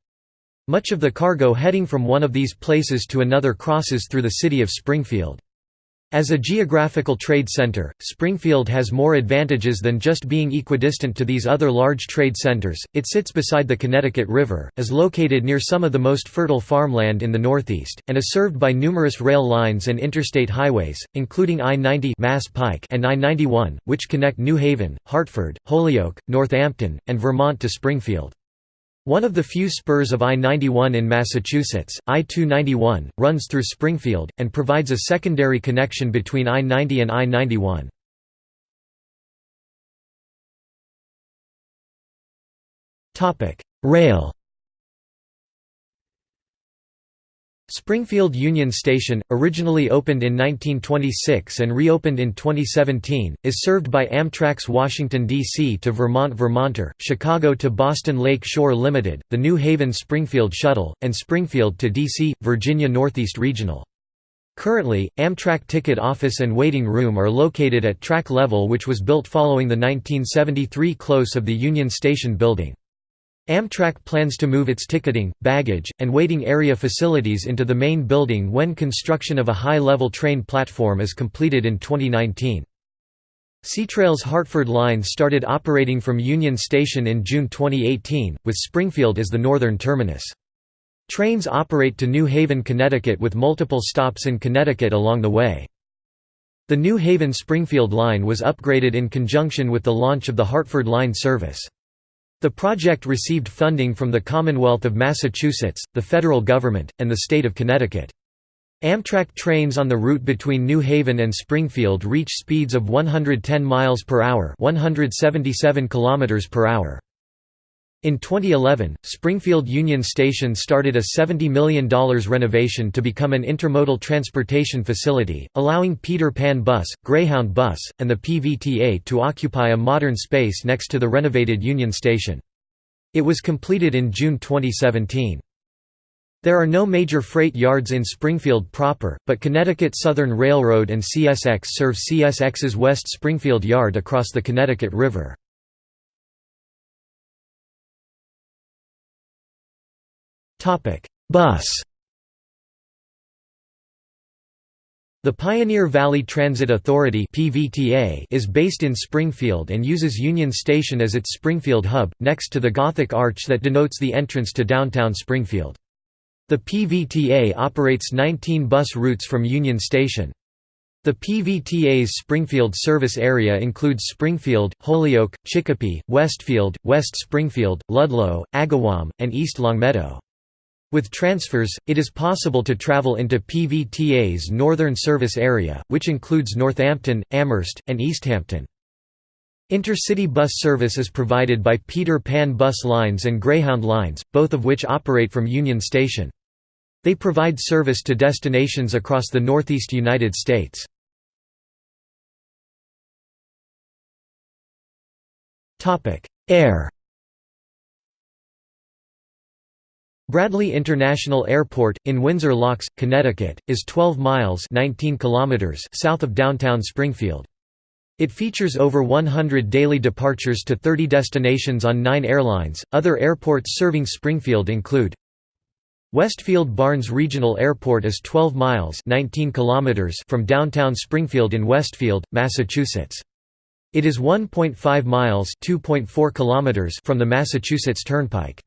Much of the cargo heading from one of these places to another crosses through the city of Springfield. As a geographical trade center, Springfield has more advantages than just being equidistant to these other large trade centers. It sits beside the Connecticut River, is located near some of the most fertile farmland in the Northeast, and is served by numerous rail lines and interstate highways, including I-90 Mass Pike and I-91, which connect New Haven, Hartford, Holyoke, Northampton, and Vermont to Springfield. One of the few spurs of I-91 in Massachusetts, I-291, runs through Springfield, and provides a secondary connection between I-90 and I-91. Rail Springfield Union Station, originally opened in 1926 and reopened in 2017, is served by Amtrak's Washington, D.C. to Vermont Vermonter, Chicago to Boston Lake Shore Limited, the New Haven Springfield Shuttle, and Springfield to D.C., Virginia Northeast Regional. Currently, Amtrak ticket office and waiting room are located at track level which was built following the 1973 close of the Union Station building. Amtrak plans to move its ticketing, baggage, and waiting area facilities into the main building when construction of a high-level train platform is completed in 2019. CTrail's Hartford line started operating from Union Station in June 2018, with Springfield as the northern terminus. Trains operate to New Haven, Connecticut with multiple stops in Connecticut along the way. The New Haven-Springfield line was upgraded in conjunction with the launch of the Hartford line service. The project received funding from the Commonwealth of Massachusetts, the federal government, and the state of Connecticut. Amtrak trains on the route between New Haven and Springfield reach speeds of 110 miles per hour, 177 kilometers per hour. In 2011, Springfield Union Station started a $70 million renovation to become an intermodal transportation facility, allowing Peter Pan Bus, Greyhound Bus, and the PVTA to occupy a modern space next to the renovated Union Station. It was completed in June 2017. There are no major freight yards in Springfield proper, but Connecticut Southern Railroad and CSX serve CSX's West Springfield Yard across the Connecticut River. Bus The Pioneer Valley Transit Authority is based in Springfield and uses Union Station as its Springfield hub, next to the Gothic arch that denotes the entrance to downtown Springfield. The PVTA operates 19 bus routes from Union Station. The PVTA's Springfield service area includes Springfield, Holyoke, Chicopee, Westfield, West Springfield, Ludlow, Agawam, and East Longmeadow. With transfers, it is possible to travel into PVTA's Northern Service Area, which includes Northampton, Amherst, and Easthampton. Intercity bus service is provided by Peter Pan Bus Lines and Greyhound Lines, both of which operate from Union Station. They provide service to destinations across the northeast United States. Air Bradley International Airport, in Windsor Locks, Connecticut, is 12 miles 19 kilometers south of downtown Springfield. It features over 100 daily departures to 30 destinations on nine airlines. Other airports serving Springfield include Westfield Barnes Regional Airport is 12 miles 19 kilometers from downtown Springfield in Westfield, Massachusetts. It is 1.5 miles (2.4 kilometers) from the Massachusetts Turnpike.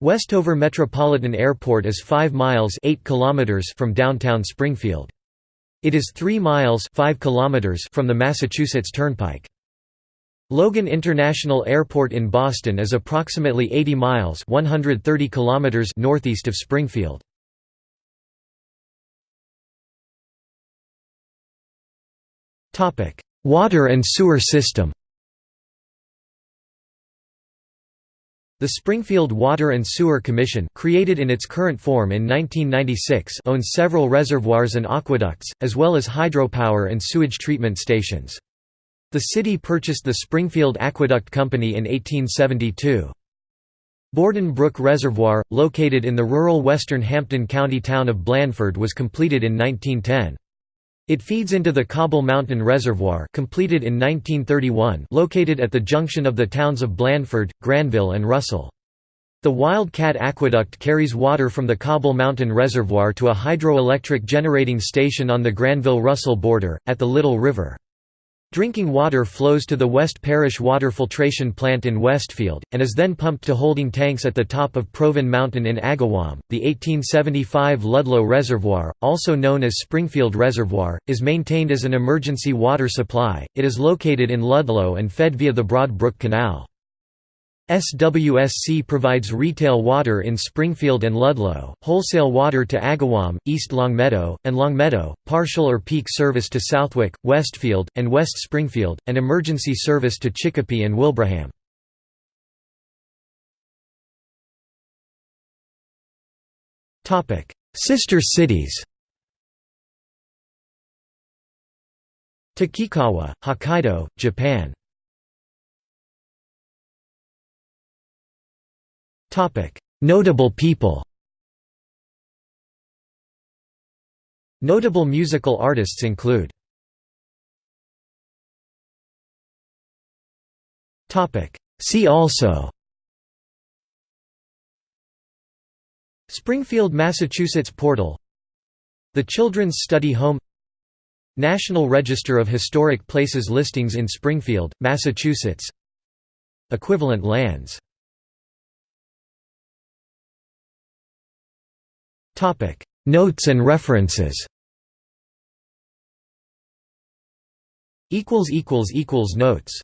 Westover Metropolitan Airport is 5 miles 8 kilometers from downtown Springfield. It is 3 miles 5 kilometers from the Massachusetts Turnpike. Logan International Airport in Boston is approximately 80 miles 130 kilometers northeast of Springfield. Water and sewer system The Springfield Water and Sewer Commission created in its current form in 1996 owns several reservoirs and aqueducts, as well as hydropower and sewage treatment stations. The city purchased the Springfield Aqueduct Company in 1872. Borden Brook Reservoir, located in the rural western Hampden County town of Blandford was completed in 1910. It feeds into the Cobble Mountain Reservoir completed in 1931 located at the junction of the towns of Blandford, Granville and Russell. The Wildcat Aqueduct carries water from the Cobble Mountain Reservoir to a hydroelectric generating station on the Granville-Russell border, at the Little River. Drinking water flows to the West Parish Water Filtration Plant in Westfield, and is then pumped to holding tanks at the top of Provin Mountain in Agawam. The 1875 Ludlow Reservoir, also known as Springfield Reservoir, is maintained as an emergency water supply. It is located in Ludlow and fed via the Broad Brook Canal. SWSC provides retail water in Springfield and Ludlow, wholesale water to Agawam, East Longmeadow, and Longmeadow, partial or peak service to Southwick, Westfield, and West Springfield, and emergency service to Chicopee and Wilbraham. Sister cities Takikawa, Hokkaido, Japan Notable people Notable musical artists include See also Springfield, Massachusetts portal The Children's Study Home National Register of Historic Places listings in Springfield, Massachusetts Equivalent lands Notes and references. Notes